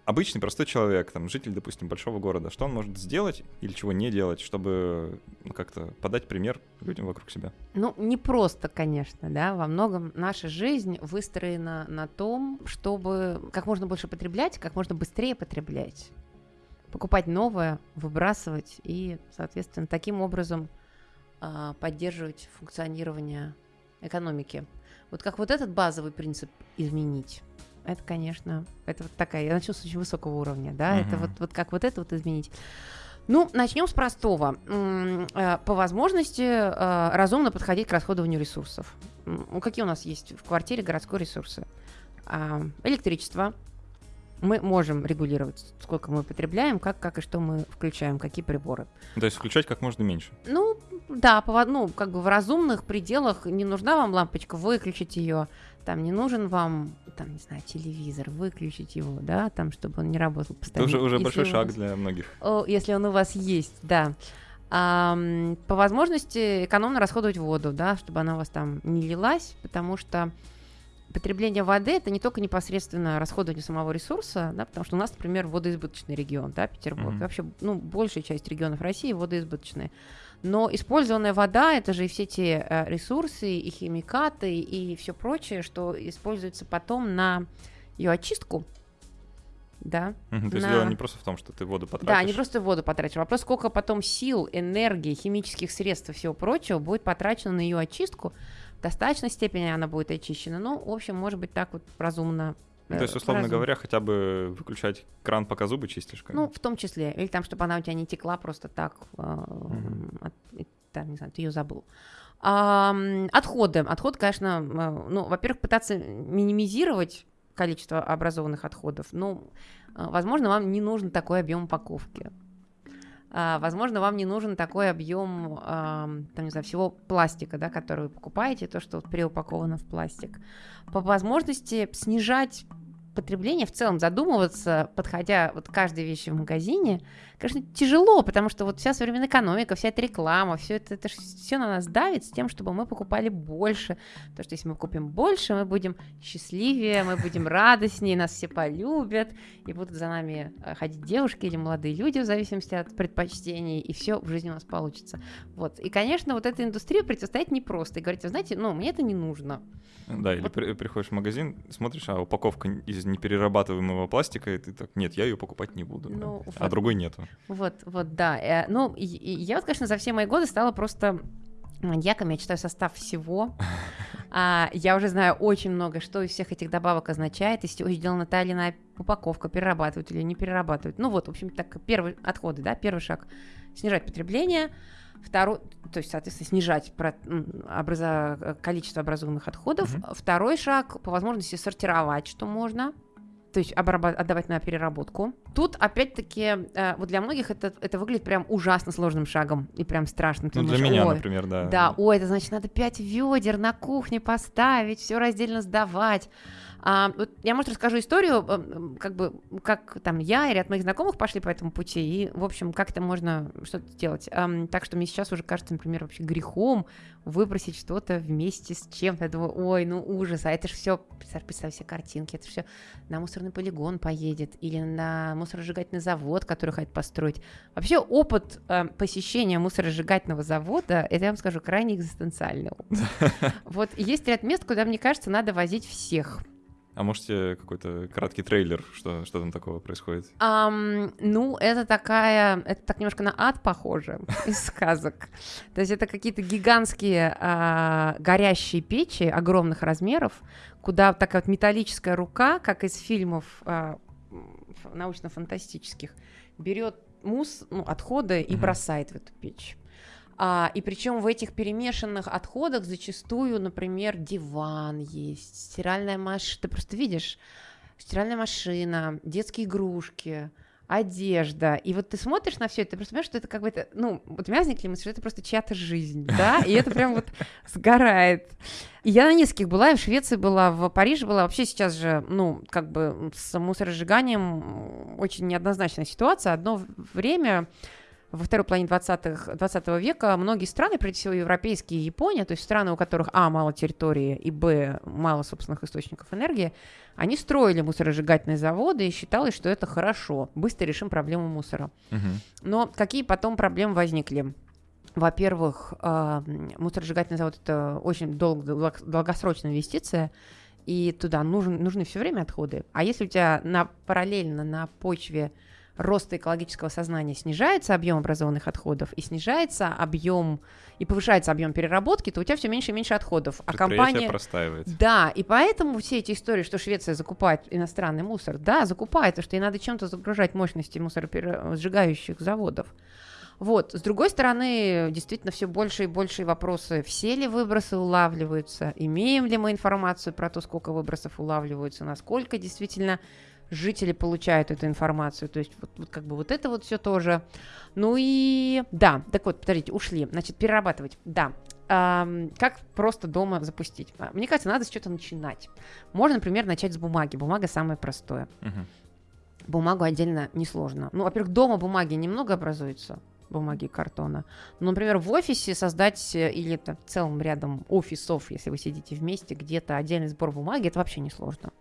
обычный простой человек, там, житель, допустим, большого города, что он может сделать или чего не делать, чтобы ну, как-то подать пример людям вокруг себя? Ну, не просто, конечно, да, во многом наша жизнь выстроена на том, чтобы как можно больше потреблять, как можно быстрее потреблять, покупать новое, выбрасывать и, соответственно, таким образом э, поддерживать функционирование экономики. Вот как вот этот базовый принцип изменить, это, конечно, это вот такая, я начну с очень высокого уровня, да, uh-huh. это вот, вот как вот это вот изменить. Ну, начнем с простого. Э, по возможности э, разумно подходить к расходованию ресурсов. Какие у нас есть в квартире городской ресурсы? А, электричество. Мы можем регулировать, сколько мы потребляем, как, как и что мы включаем, какие приборы. То есть включать как можно меньше? Ну, да, по, ну, как бы в разумных пределах не нужна вам лампочка, выключить ее там не нужен вам, там, не знаю, телевизор, выключить его, да, там, чтобы он не работал постоянно. Это уже, уже большой шаг вас, для многих. О, если он у вас есть, да. А, по возможности экономно расходовать воду, да, чтобы она у вас там не лилась, потому что потребление воды это не только непосредственно расходование самого ресурса, да, потому что у нас, например, водоизбыточный регион, да, Петербург, mm-hmm. вообще, ну, большая часть регионов России водоизбыточные. Но использованная вода это же и все те э, ресурсы, и химикаты, и все прочее, что используется потом на ее очистку. Да. То есть на... дело не просто в том, что ты воду потратишь. Да, не просто воду потратишь. Вопрос, сколько потом сил, энергии, химических средств и всего прочего будет потрачено на ее очистку. В достаточной степени она будет очищена. Ну, в общем, может быть, так вот разумно ну, то есть, условно разум. говоря, хотя бы выключать кран, пока зубы чистишь? Ну, в том числе. Или там, чтобы она у тебя не текла просто так, э, mm от, там, не знаю, ты ее забыл. А, отходы. Отход, конечно, э, ну, во-первых, пытаться минимизировать количество образованных отходов. Ну, э, возможно, вам не нужен такой объем упаковки. А, возможно, вам не нужен такой объем, там, не знаю, всего пластика, да, который вы покупаете, то, что вот преупаковано в пластик. По возможности снижать потребление в целом задумываться, подходя вот к каждой вещи в магазине, конечно, тяжело, потому что вот вся современная экономика, вся эта реклама, все это, это все на нас давит с тем, чтобы мы покупали больше. Потому что если мы купим больше, мы будем счастливее, мы будем радостнее, нас все полюбят, и будут за нами э, ходить девушки или молодые люди в зависимости от предпочтений, и все в жизни у нас получится. Вот. И, конечно, вот этой индустрии противостоять непросто. И говорить, вы знаете, ну, мне это не нужно. Да, или при, приходишь в магазин, смотришь, а упаковка из неперерабатываемого пластика, и ты так, нет, я ее покупать не буду. Ну, а вот. другой нету. Вот, вот, да. Э, ну, и, и я вот, конечно, за все мои годы стала просто маньяком. Я читаю состав всего. А, я уже знаю очень много, что из всех этих добавок означает, чего сделана та или иная упаковка, перерабатывают или не перерабатывают. Ну вот, в общем, так, первый отходы, да, первый шаг – снижать потребление, второй, то есть, соответственно, снижать про, образа, количество образованных отходов. Mm-hmm. Второй шаг – по возможности сортировать, что можно – то есть отдавать на переработку. Тут, опять-таки, э, вот для многих это, это выглядит прям ужасно сложным шагом и прям страшно. ну, думаешь, для меня, например, да. Да, ой, это значит, надо пять ведер на кухне поставить, все раздельно сдавать. А, вот я, может, расскажу историю, как бы, как там я и ряд моих знакомых пошли по этому пути, и, в общем, как это можно что-то сделать. А, так что мне сейчас уже кажется, например, вообще грехом выбросить что-то вместе с чем-то. Я думаю, ой, ну ужас, а это же все, представь, представь себе картинки, это все на мусорный полигон поедет или на мусоросжигательный завод, который хотят построить. Вообще опыт э, посещения мусоросжигательного завода, это я вам скажу, крайне экзистенциальный. Вот есть ряд мест, куда, мне кажется, надо возить всех. А можете какой-то краткий трейлер, что, что там такого происходит? Um, ну, это такая, это так немножко на ад похоже из сказок. То есть это какие-то гигантские а, горящие печи огромных размеров, куда такая вот металлическая рука, как из фильмов а, научно-фантастических, берет мусс, ну, отходы и бросает в эту печь. А, и причем в этих перемешанных отходах зачастую, например, диван есть, стиральная машина, ты просто видишь, стиральная машина, детские игрушки, одежда. И вот ты смотришь на все это, ты просто понимаешь, что это как бы это, ну, вот у меня возникли мысли, что это просто чья-то жизнь, да, и это прям вот сгорает. И я на нескольких была, и в Швеции была, в Париже была. Вообще сейчас же, ну, как бы с мусоросжиганием очень неоднозначная ситуация. Одно время во второй половине 20, 20 века многие страны, прежде всего европейские и Япония, то есть страны, у которых, а, мало территории, и, б, мало собственных источников энергии, они строили мусоросжигательные заводы и считалось, что это хорошо, быстро решим проблему мусора. Угу. Но какие потом проблемы возникли? Во-первых, э, мусоросжигательный завод – это очень дол- долгосрочная инвестиция, и туда нужен, нужны все время отходы. А если у тебя на, параллельно на почве роста экологического сознания снижается объем образованных отходов и снижается объем и повышается объем переработки, то у тебя все меньше и меньше отходов. А компания простаивает. Да, и поэтому все эти истории, что Швеция закупает иностранный мусор, да, закупает, потому что ей надо чем-то загружать мощности мусоросжигающих заводов. Вот. С другой стороны, действительно, все больше и больше вопросы, все ли выбросы улавливаются, имеем ли мы информацию про то, сколько выбросов улавливаются, насколько действительно жители получают эту информацию. То есть вот, вот как бы вот это вот все тоже. Ну и да, так вот, подождите, ушли. Значит, перерабатывать. Да, эм, как просто дома запустить? А, мне кажется, надо с чего-то начинать. Можно, например, начать с бумаги. Бумага самое простое. Угу. Бумагу отдельно несложно. Ну, во-первых, дома бумаги немного образуется бумаги и картона. Но, например, в офисе создать э, или это в целом рядом офисов, если вы сидите вместе, где-то отдельный сбор бумаги, это вообще не сложно.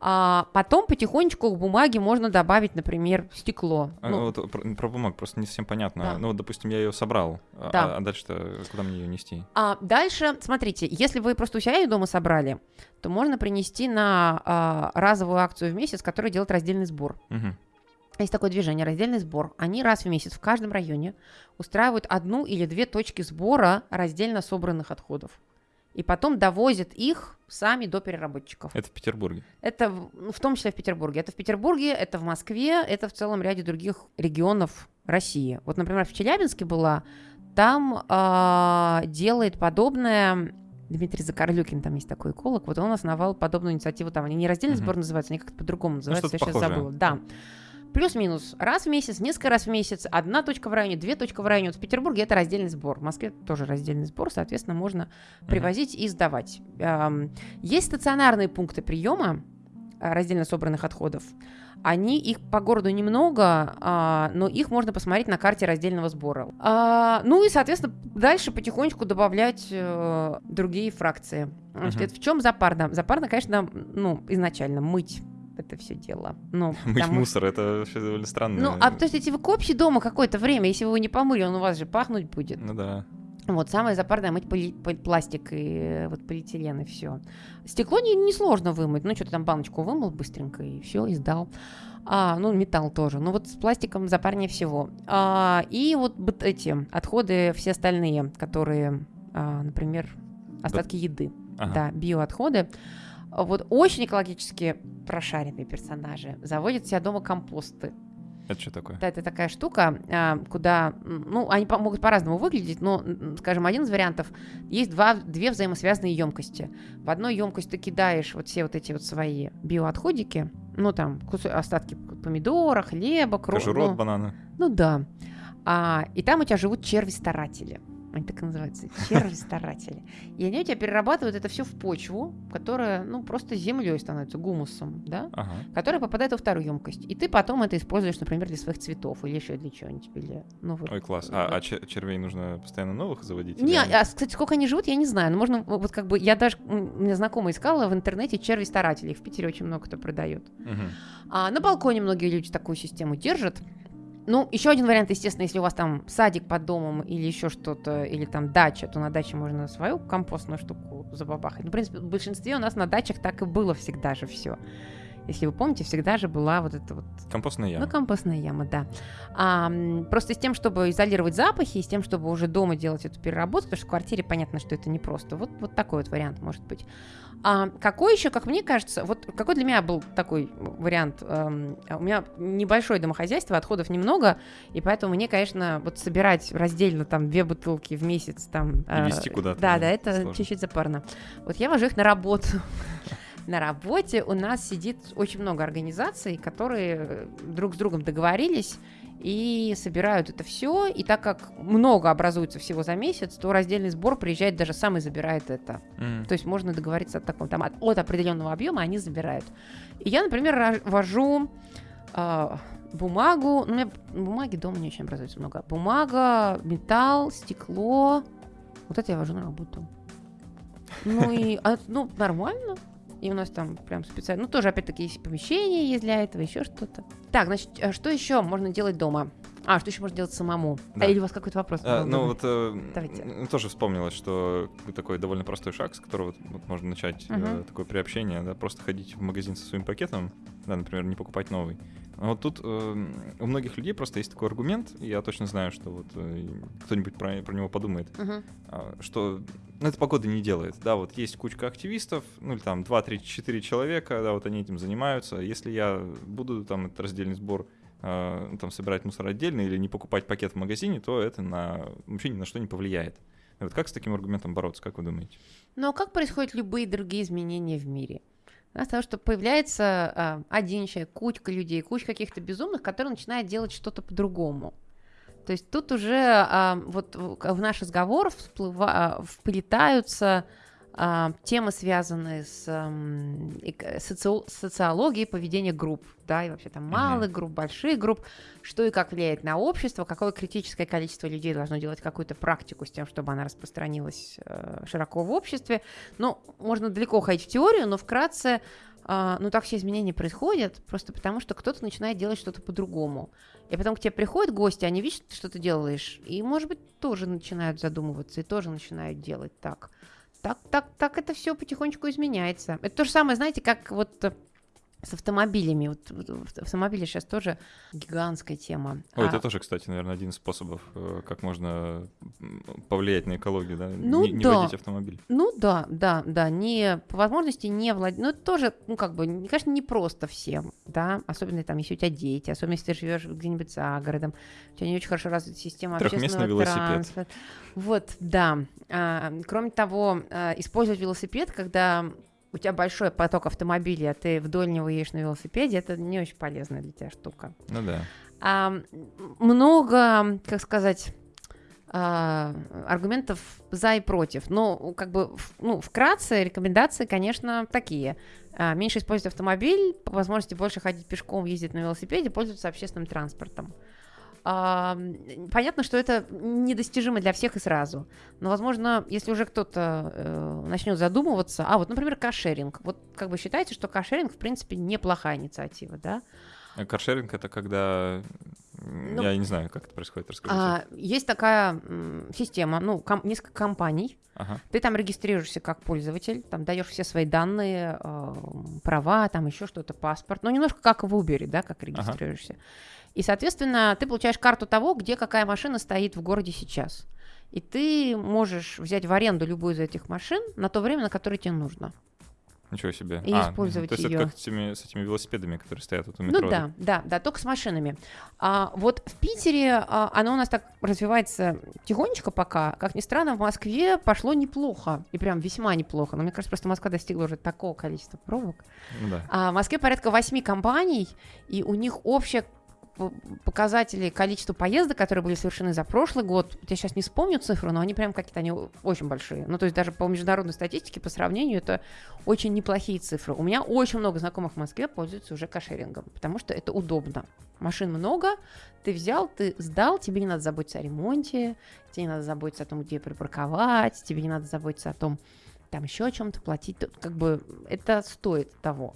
А потом потихонечку к бумаге можно добавить, например, стекло. А, ну, вот про, про бумагу просто не совсем понятно. Да. Ну вот, допустим, я ее собрал, а, да. а, а дальше куда мне ее нести? А дальше, смотрите, если вы просто у себя ее дома собрали, то можно принести на а, разовую акцию в месяц, которая делает раздельный сбор. Угу. Есть такое движение, раздельный сбор. Они раз в месяц в каждом районе устраивают одну или две точки сбора раздельно собранных отходов и потом довозят их сами до переработчиков. Это в Петербурге? Это в, в том числе в Петербурге. Это в Петербурге, это в Москве, это в целом ряде других регионов России. Вот, например, в Челябинске была, там э, делает подобное Дмитрий Закарлюкин, там есть такой эколог, вот он основал подобную инициативу, там они не раздельный угу. сбор называются, они как-то по-другому ну, называются, ну, я сейчас похожее. забыла. Да. Плюс-минус раз в месяц, несколько раз в месяц, одна точка в районе, две точки в районе. Вот в Петербурге это раздельный сбор, в Москве тоже раздельный сбор, соответственно, можно привозить и сдавать. Есть стационарные пункты приема э, раздельно собранных отходов. Они, их по городу немного, а, но их можно посмотреть на карте раздельного сбора. А, ну и, соответственно, дальше потихонечку добавлять э, другие фракции. Значит, uh-huh. в чем запарно? Запарно, конечно, ну, изначально мыть это все дело. Ну, Мыть потому... мусор, это все довольно странно. Ну, а то есть, если вы копчи дома какое-то время, если вы его не помыли, он у вас же пахнуть будет. Ну да. Вот, самое запарное мыть поли- пластик и вот полиэтилен и все. Стекло не, не сложно вымыть. Ну, что-то там баночку вымыл быстренько и все, и сдал. А, ну, металл тоже. Ну, вот с пластиком запарнее всего. А, и вот эти отходы, все остальные, которые, а, например, остатки еды, Ага. да, биоотходы. Вот очень экологически прошаренные персонажи заводят себя дома компосты. Это что такое? Да, это такая штука, а, куда, ну, они могут по-разному выглядеть, но, скажем, один из вариантов, есть два, две взаимосвязанные емкости. В одной емкость ты кидаешь вот все вот эти вот свои биоотходики, ну, там, остатки помидора, хлеба, кро- Кожурот ну, банана. ну да. А, и там у тебя живут черви-старатели. Они так и называются. Черви-старатели. И они у тебя перерабатывают это все в почву, которая, ну, просто землей становится, гумусом, да? Ага. Которая попадает во вторую емкость. И ты потом это используешь, например, для своих цветов или еще для чего-нибудь. Или, ну, вот. Ой, класс. А, а чер- червей нужно постоянно новых заводить? Не, а, кстати, сколько они живут, я не знаю. Но можно, вот как бы, я даже, у меня знакомая искала в интернете черви-старателей. В Питере очень много кто продает. Мгм. А на балконе многие люди такую систему держат. Ну, еще один вариант, естественно, если у вас там садик под домом или еще что-то, или там дача, то на даче можно свою компостную штуку забабахать. Ну, в принципе, в большинстве у нас на дачах так и было всегда же все. Если вы помните, всегда же была вот эта вот Компостная яма. ну, компостная яма, да. А, просто с тем, чтобы изолировать запахи, и с тем, чтобы уже дома делать эту переработку, потому что в квартире понятно, что это непросто. Вот, вот такой вот вариант может быть. А какой еще, как мне кажется, вот какой для меня был такой вариант? У меня небольшое домохозяйство, отходов немного, и поэтому мне, конечно, вот собирать раздельно там две бутылки в месяц там... И везти куда-то, Да, да, это чуть-чуть запарно. Вот я вожу их на работу. На работе у нас сидит очень много организаций, которые э, друг с другом договорились и собирают это все. И так как много образуется всего за месяц, то раздельный сбор приезжает, даже сам и забирает это. М. То есть можно договориться от такого, там, от, от определенного объема они забирают. И я, например, вожу а, бумагу. Ну, у меня бумаги дома не очень образуется много. Бумага, металл, стекло. Вот это я вожу на работу. Ну и, а, ну, нормально. И у нас там прям специально, ну тоже опять-таки есть помещение есть для этого, еще что-то. Так, значит, а что еще можно делать дома? А, что еще можно делать самому? Да. А, или у вас какой-то вопрос? А, ну вот э, Давайте. тоже вспомнилось, что такой довольно простой шаг, с которого вот, можно начать э, Мгм. такое приобщение, да, просто ходить в магазин со своим пакетом, да, например, не покупать новый. А вот тут э, у многих людей просто есть такой аргумент, и я точно знаю, что вот э, кто-нибудь про, про него подумает, Мгм. а, что ну, это погода не делает. Да, вот есть кучка активистов, ну или там 2, 3, 4 человека, да, вот они этим занимаются. Если я буду там этот раздельный сбор а, там собирать мусор отдельно или не покупать пакет в магазине, то это на, вообще ни на что не повлияет. Вот как с таким аргументом бороться, как вы думаете? Но как происходят любые другие изменения в мире? Да, с того, что появляется а, один человек, кучка людей, куча каких-то безумных, которые начинают делать что-то по-другому. То есть тут уже а, вот в наш разговор всплыва- а, вплетаются а, темы, связанные с социологией поведения групп, да, и вообще там малых групп, больших групп, что и как влияет на общество, какое критическое количество людей должно делать какую-то практику с тем, чтобы она распространилась э, широко в обществе. Ну, можно далеко ходить в теорию, но вкратце, а, ну так все изменения происходят, просто потому что кто-то начинает делать что-то по-другому. И потом к тебе приходят гости, они видят, что ты делаешь, и, может быть, тоже начинают задумываться, и тоже начинают делать так. Так, так, так это все потихонечку изменяется. Это то же самое, знаете, как вот э, с автомобилями. Вот, вот автомобили сейчас тоже гигантская тема. Ой, А, это тоже, кстати, наверное, один из способов, э, как можно повлиять на экологию, да? Ну не, не да. водить автомобиль. Ну да, да, да, не по возможности не владеть. Ну, это тоже, ну, как бы, кажется, не просто всем, да, особенно там, если у тебя дети, особенно если ты живешь где-нибудь за городом, у тебя не очень хорошо развита система общественного велосипед. транспорта. Вот, да. А, кроме того, а, использовать велосипед, когда у тебя большой поток автомобилей, а ты вдоль него едешь на велосипеде, это не очень полезная для тебя штука. Ну да. А, много, как сказать, а, аргументов за и против. Но, как бы, ну, вкратце, рекомендации, конечно, такие. А, меньше использовать автомобиль, по возможности больше ходить пешком, ездить на велосипеде, пользоваться общественным транспортом. Понятно, что это недостижимо для всех и сразу. Но, возможно, если уже кто-то э, начнет задумываться, а вот, например, кашеринг. Вот как бы считаете, что кашеринг, в принципе, неплохая инициатива, да? А Каршеринг это когда... Ну, я не знаю, как это происходит, расскажите. А, есть такая м, система, ну, ком- несколько компаний. Ага. Ты там регистрируешься как пользователь, там даешь все свои данные, э, права, там еще что-то, паспорт. Ну, немножко как в Uber, да, как регистрируешься. И, соответственно, ты получаешь карту того, где какая машина стоит в городе сейчас. и ты можешь взять в аренду любую из этих машин на то время, на которое тебе нужно. Ничего себе. И а, использовать То есть её. это как с этими, с этими велосипедами, которые стоят вот у метро. Ну да, да, да, только с машинами. А, вот в Питере а, оно у нас так развивается тихонечко пока. Как ни странно, в Москве пошло неплохо. И прям весьма неплохо. Но мне кажется, просто Москва достигла уже такого количества пробок. Ну да. А в Москве порядка восьми компаний, и у них общее п- показатели количества поездок, которые были совершены за прошлый год, я сейчас не вспомню цифру, но они прям какие-то, они очень большие. Ну, то есть даже по международной статистике, по сравнению, это очень неплохие цифры. У меня очень много знакомых в Москве пользуются уже кошерингом, потому что это удобно. Машин много, ты взял, ты сдал, тебе не надо заботиться о ремонте, тебе не надо заботиться о том, где припарковать, тебе не надо заботиться о том, там еще о чем-то платить. Как бы это стоит того.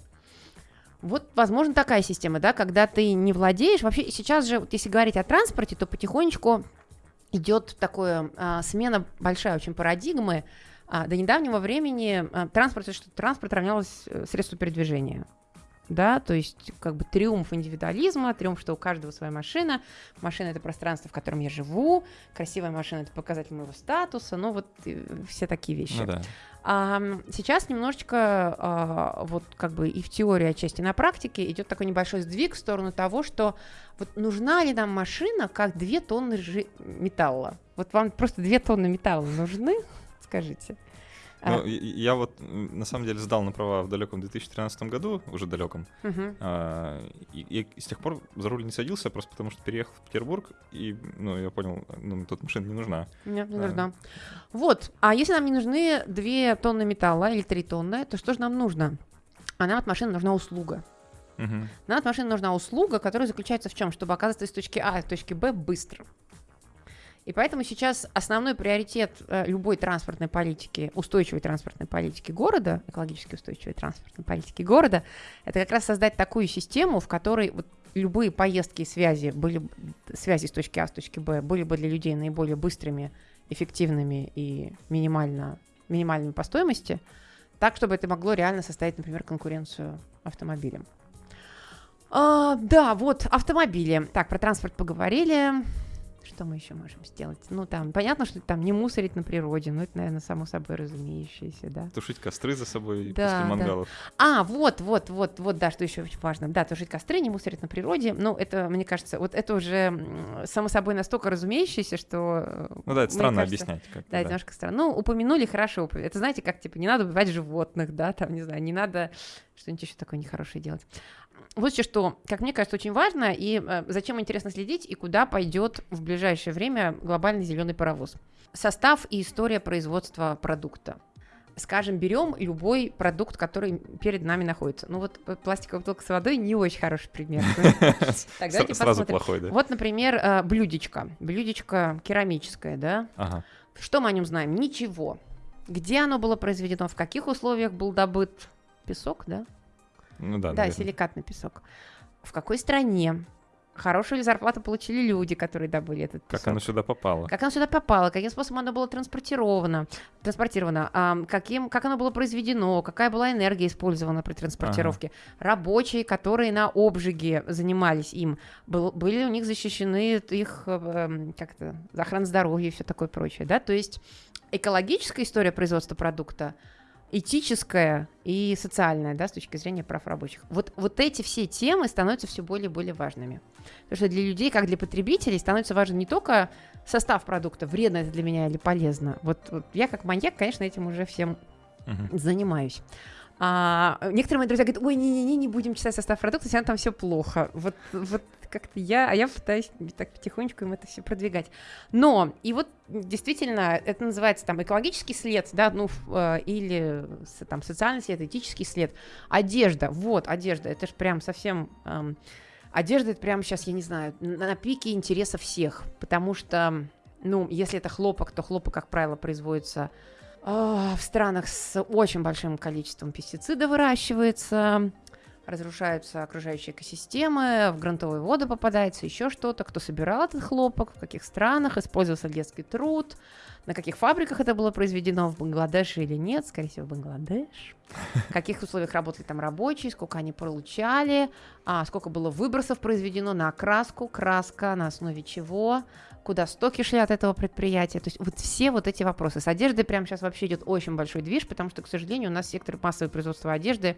Вот, возможно, такая система, да, когда ты не владеешь. Вообще, сейчас же, вот если говорить о транспорте, то потихонечку идет такое а, смена большая очень парадигмы. А, до недавнего времени а, транспорт, что транспорт равнялось э, средству передвижения. Да, то есть как бы триумф индивидуализма, триумф, что у каждого своя машина. Машина это пространство, в котором я живу. Красивая машина это показатель моего статуса. Ну вот э, все такие вещи. Ну да. А, сейчас немножечко а, вот как бы и в теории отчасти на практике идет такой небольшой сдвиг в сторону того, что вот нужна ли нам машина как две тонны металла? Вот вам просто две тонны металла нужны? Скажите. А, Ну, я вот на самом деле сдал на права в далеком 2013 году, уже далеком. мгм. А, и, и с тех пор за руль не садился, просто потому что переехал в Петербург, и ну, я понял, ну, тут машина не нужна. Нет, не Да. нужна. Вот. А если нам не нужны две тонны металла или три тонны, то что же нам нужно? А нам от машины нужна услуга. Мгм. Нам от машины нужна услуга, которая заключается в чем? Чтобы оказаться из точки А в точке Б быстро. И поэтому сейчас основной приоритет э, любой транспортной политики, устойчивой транспортной политики города, экологически устойчивой транспортной политики города, это как раз создать такую систему, в которой вот любые поездки и связи были связи с точки А в точке Б были бы для людей наиболее быстрыми, эффективными и минимально минимальными по стоимости, так чтобы это могло реально составить, например, конкуренцию автомобилям. А, да, вот автомобили. Так, про транспорт поговорили. Что мы еще можем сделать? Ну, там, понятно, что там не мусорить на природе, но это, наверное, само собой разумеющееся, да. Тушить костры за собой Да, после да. мангалов. А, вот, вот, вот, вот, да, что еще очень важно. Да, тушить костры, не мусорить на природе. Ну, это, мне кажется, вот это уже само собой настолько разумеющееся, что... Ну да, это странно кажется, объяснять. как-то, Да, это немножко странно. Ну, упомянули, хорошо. Это знаете, как, типа, не надо убивать животных, да, там, не знаю, не надо что-нибудь еще такое нехорошее делать. Вот еще что, как мне кажется, очень важно, и э, зачем интересно следить, и куда пойдет в ближайшее время глобальный зеленый паровоз. Состав и история производства продукта. Скажем, берем любой продукт, который перед нами находится. Ну вот э, пластиковая бутылка с водой не очень хороший пример. Так, давайте С- Сразу плохой, да? Вот, например, э, блюдечко. Блюдечко керамическое, да? Что мы о нем знаем? Ничего. Где оно было произведено, в каких условиях был добыт песок, да? Ну да, Да, наверное. силикатный песок. В какой стране? Хорошую зарплату получили люди, которые добыли этот песок? Как оно сюда попало? Как оно сюда попало? Каким способом оно было транспортировано? Транспортировано? ам, каким, как оно было произведено? Какая была энергия использована при транспортировке? Рабочие, которые на обжиге занимались им, был- были у них защищены их эм, как то охрана здоровья и все такое прочее, да? То есть экологическая история производства продукта этическая и социальная, да, с точки зрения прав рабочих. Вот, вот эти все темы становятся все более и более важными. Потому что для людей, как для потребителей, становится важен не только состав продукта, вредно это для меня или полезно. Вот, вот я как маньяк, конечно, этим уже всем Мгм. занимаюсь. А, некоторые мои друзья говорят, ой, не-не-не, не будем читать состав продукта, равно там все плохо. Вот, вот как-то я, а я пытаюсь так потихонечку им это все продвигать. Но, и вот действительно, это называется там экологический след, да, ну, э, или там социальный след, этический след. Одежда, вот, одежда, это же прям совсем... эм, одежда, это прямо сейчас, я не знаю, на, пике интереса всех, потому что, ну, если это хлопок, то хлопок, как правило, производится в странах с очень большим количеством пестицидов выращивается, разрушаются окружающие экосистемы, в грунтовые воды попадается еще что-то. Кто собирал этот хлопок, в каких странах, использовался детский труд, на каких фабриках это было произведено, в Бангладеше или нет, скорее всего, в Бангладеш. В каких условиях работали там рабочие, сколько они получали, а, сколько было выбросов произведено на окраску, краска на основе чего, куда стоки шли от этого предприятия. То есть вот все вот эти вопросы. С одеждой прямо сейчас вообще идет очень большой движ, потому что, к сожалению, у нас сектор массового производства одежды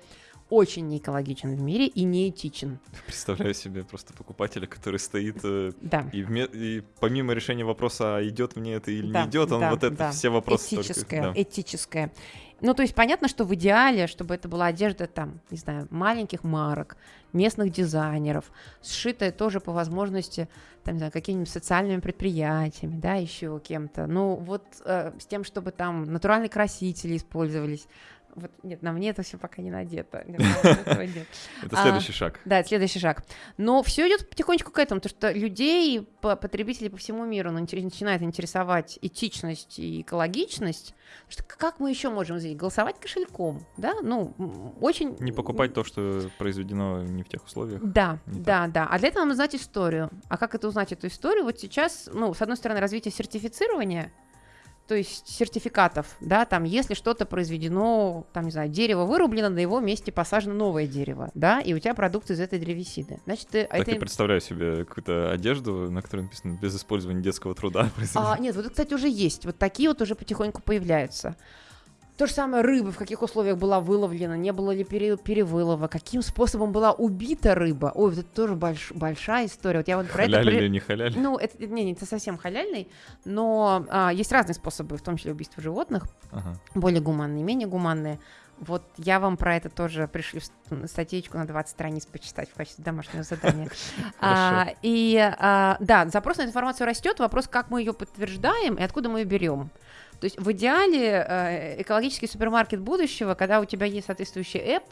очень не экологичен в мире и неэтичен. Представляю себе просто покупателя, который стоит э, Да. и, вме- и помимо решения вопроса, а идет мне это или Да, не идет, он да, вот это да. все вопросы только- Этическое, да. этическое. Ну, то есть понятно, что в идеале, чтобы это была одежда там, не знаю, маленьких марок, местных дизайнеров, сшитая тоже по возможности, там, не знаю, какими-нибудь социальными предприятиями, да, еще кем-то. Ну, вот э, с тем, чтобы там натуральные красители использовались. Вот, нет, на мне это все пока не надето. Нет. Это А, следующий шаг. Да, это следующий шаг. Но все идет потихонечку к этому, потому что людей, по- потребителей по всему миру ну, начинает интересовать этичность и экологичность. Что как мы еще можем здесь голосовать кошельком, да? Ну, очень... Не покупать то, что произведено не в тех условиях. Да, да, да. А для этого надо знать историю. А как это узнать, эту историю? Вот сейчас, ну, с одной стороны, развитие сертифицирования, то есть сертификатов, да, там, если что-то произведено, там, не знаю, дерево вырублено, на его месте посажено новое дерево, да, и у тебя продукция из этой древесины. Значит, ты, Так это... и представляю себе какую-то одежду, на которой написано без использования детского труда. А, нет, вот, это, кстати, уже есть. Вот такие вот уже потихоньку появляются. То же самое рыба, в каких условиях была выловлена, не было ли пере- перевылова, каким способом была убита рыба. Ой, вот это тоже больш- большая история. Вот я вот про это... Халяли при- или не халяли? Ну, это не, не это совсем халяльный, но а, есть разные способы, в том числе убийства животных, Ага. более гуманные, менее гуманные. Вот я вам про это тоже пришлю ст- статейку на 20 страниц почитать в качестве домашнего задания. А, И а, да, запрос на информацию растет. Вопрос, как мы ее подтверждаем и откуда мы ее берем. То есть в идеале э, экологический супермаркет будущего, когда у тебя есть соответствующий app,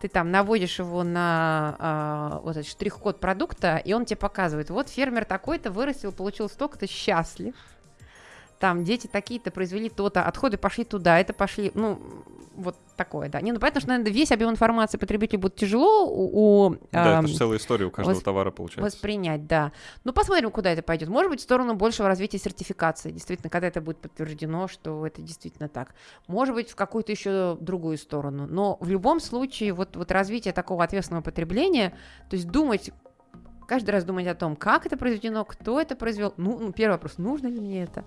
ты там наводишь его на а, вот этот штрих-код продукта, и он тебе показывает, вот фермер такой-то вырастил, получил столько-то, счастлив. Там дети такие-то произвели то-то, отходы пошли туда, это пошли, ну, вот такое, да. Не, ну понятно, что, наверное, весь объем информации потребителю будет тяжело у, у, Да, ам, это же целая история у каждого восп- товара получается. Воспринять, да. Ну, посмотрим, куда это пойдет. Может быть, в сторону большего развития сертификации. Действительно, когда это будет подтверждено, что это действительно так. Может быть, в какую-то еще другую сторону. Но в любом случае, вот, вот развитие такого ответственного потребления, то есть думать каждый раз думать о том, как это произведено, кто это произвел. Ну, ну, первый вопрос, нужно ли мне это?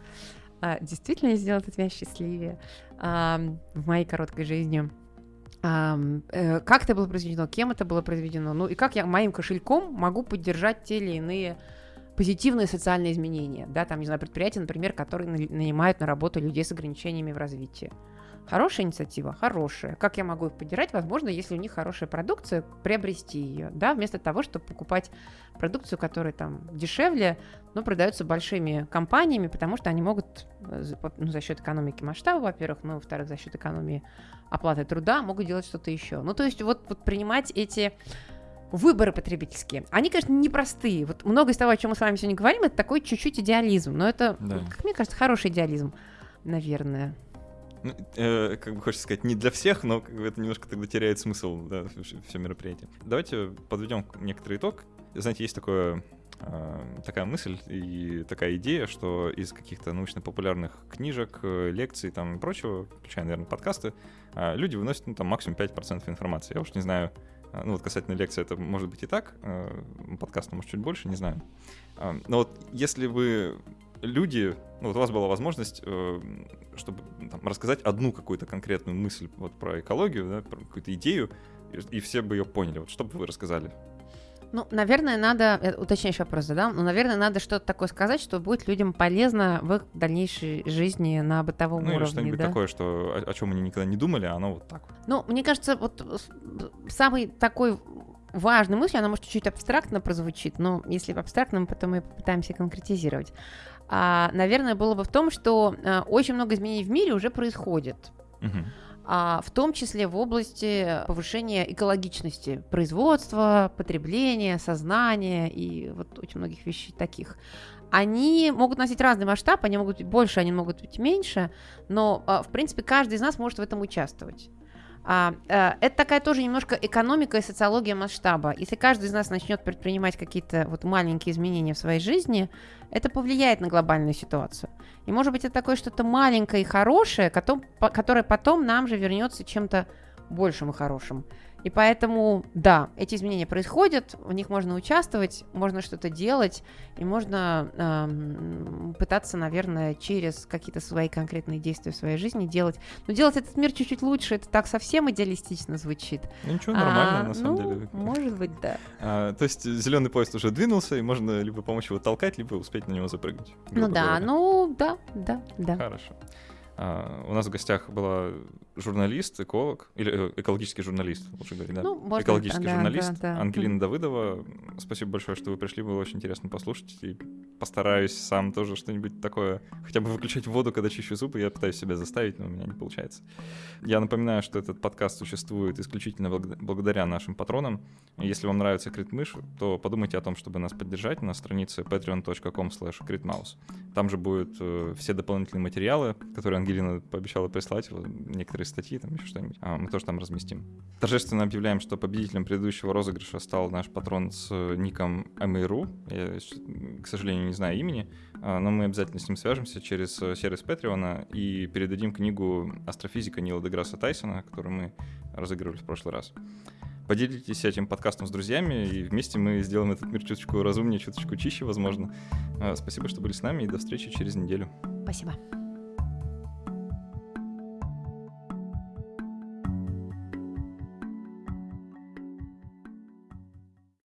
А, действительно ли сделает это меня счастливее в моей короткой жизни? Э, как это было произведено, кем это было произведено, ну и как я моим кошельком могу поддержать те или иные позитивные социальные изменения, да, там, не знаю, предприятия, например, которые на- нанимают на работу людей с ограничениями в развитии. Хорошая инициатива? Хорошая. Как я могу их поддержать? Возможно, если у них хорошая продукция, приобрести ее, да, вместо того, чтобы покупать продукцию, которая там дешевле, но продается большими компаниями, потому что они могут э, ну, за счет экономики масштаба, во-первых, ну, во-вторых, за счет экономии оплаты труда могут делать что-то еще. Ну, то есть вот, вот принимать эти выборы потребительские. Они, конечно, непростые. Вот много из того, о чем мы с вами сегодня говорим, это такой чуть-чуть идеализм. Но это, Да. как мне кажется, хороший идеализм, наверное. Ну, э, как бы хочется сказать, не для всех, но как бы это немножко тогда теряет смысл, да, все мероприятие. Давайте подведем некоторый итог. Знаете, есть такое, э, такая мысль и такая идея, что из каких-то научно-популярных книжек, э, лекций там и прочего, включая, наверное, подкасты, э, люди выносят ну, там максимум 5% информации. Я уж не знаю, ну вот касательно лекции это может быть и так, подкаста может чуть больше, не знаю. Но вот если вы люди, ну вот у вас была возможность, э, чтобы там, рассказать одну какую-то конкретную мысль вот про экологию, да, про какую-то идею, и, и все бы ее поняли. Вот что бы вы рассказали? Ну, наверное, надо, э, уточняющий вопрос задам, ну, наверное, надо что-то такое сказать, что будет людям полезно в их дальнейшей жизни на бытовом ну или уровне, что-нибудь да? такое, что о, о чем они никогда не думали, а оно вот так. вот. Ну, мне кажется, вот самый такой важной мыслью, она может чуть-чуть абстрактно прозвучит, но если абстрактно, мы потом и попытаемся конкретизировать. А, наверное, было бы в том, что а, очень много изменений в мире уже происходит. Мгм. а, в том числе в области повышения экологичности производства, потребления, сознания и вот очень многих вещей таких. Они могут носить разный масштаб, они могут быть больше, они могут быть меньше, но, а, в принципе, каждый из нас может в этом участвовать. А, а, это такая тоже немножко экономика и социология масштаба. Если каждый из нас начнет предпринимать какие-то вот маленькие изменения в своей жизни, это повлияет на глобальную ситуацию. И может быть это такое что-то маленькое и хорошее, которое потом нам же вернется чем-то большим и хорошим. И поэтому, да, эти изменения происходят, в них можно участвовать, можно что-то делать, и можно э, пытаться, наверное, через какие-то свои конкретные действия в своей жизни делать. Но делать этот мир чуть-чуть лучше, это так совсем идеалистично звучит. Ну, ничего, нормально, А, на самом ну, деле. Может быть, да. А, то есть зеленый поезд уже двинулся, и можно либо помочь его толкать, либо успеть на него запрыгнуть. Ну да, говоря. ну да, да, да. Хорошо. А, у нас в гостях была журналист, эколог, или э, экологический журналист, лучше говорить, да? Ну, экологический да, журналист да, да. Ангелина Давыдова. Спасибо большое, что вы пришли, было очень интересно послушать. И постараюсь сам тоже что-нибудь такое, хотя бы выключать воду, когда чищу зубы, я пытаюсь себя заставить, но у меня не получается. Я напоминаю, что этот подкаст существует исключительно благо- благодаря нашим патронам. Если вам нравится Критмыш, то подумайте о том, чтобы нас поддержать на странице patreon.com critmouse. Там же будут э, все дополнительные материалы, которые Ангелина пообещала прислать, некоторые статьи, там еще что-нибудь. А, мы тоже там разместим. Торжественно объявляем, что победителем предыдущего розыгрыша стал наш патрон с э, ником Ameiru. Я, с- к сожалению, не знаю имени, а, но мы обязательно с ним свяжемся через э, сервис Патреона и передадим книгу астрофизика Нила Деграсса Тайсона, которую мы разыгрывали в прошлый раз. Поделитесь этим подкастом с друзьями, и вместе мы сделаем этот мир чуточку разумнее, чуточку чище, возможно. А, Спасибо, что были с нами, и до встречи через неделю. Спасибо.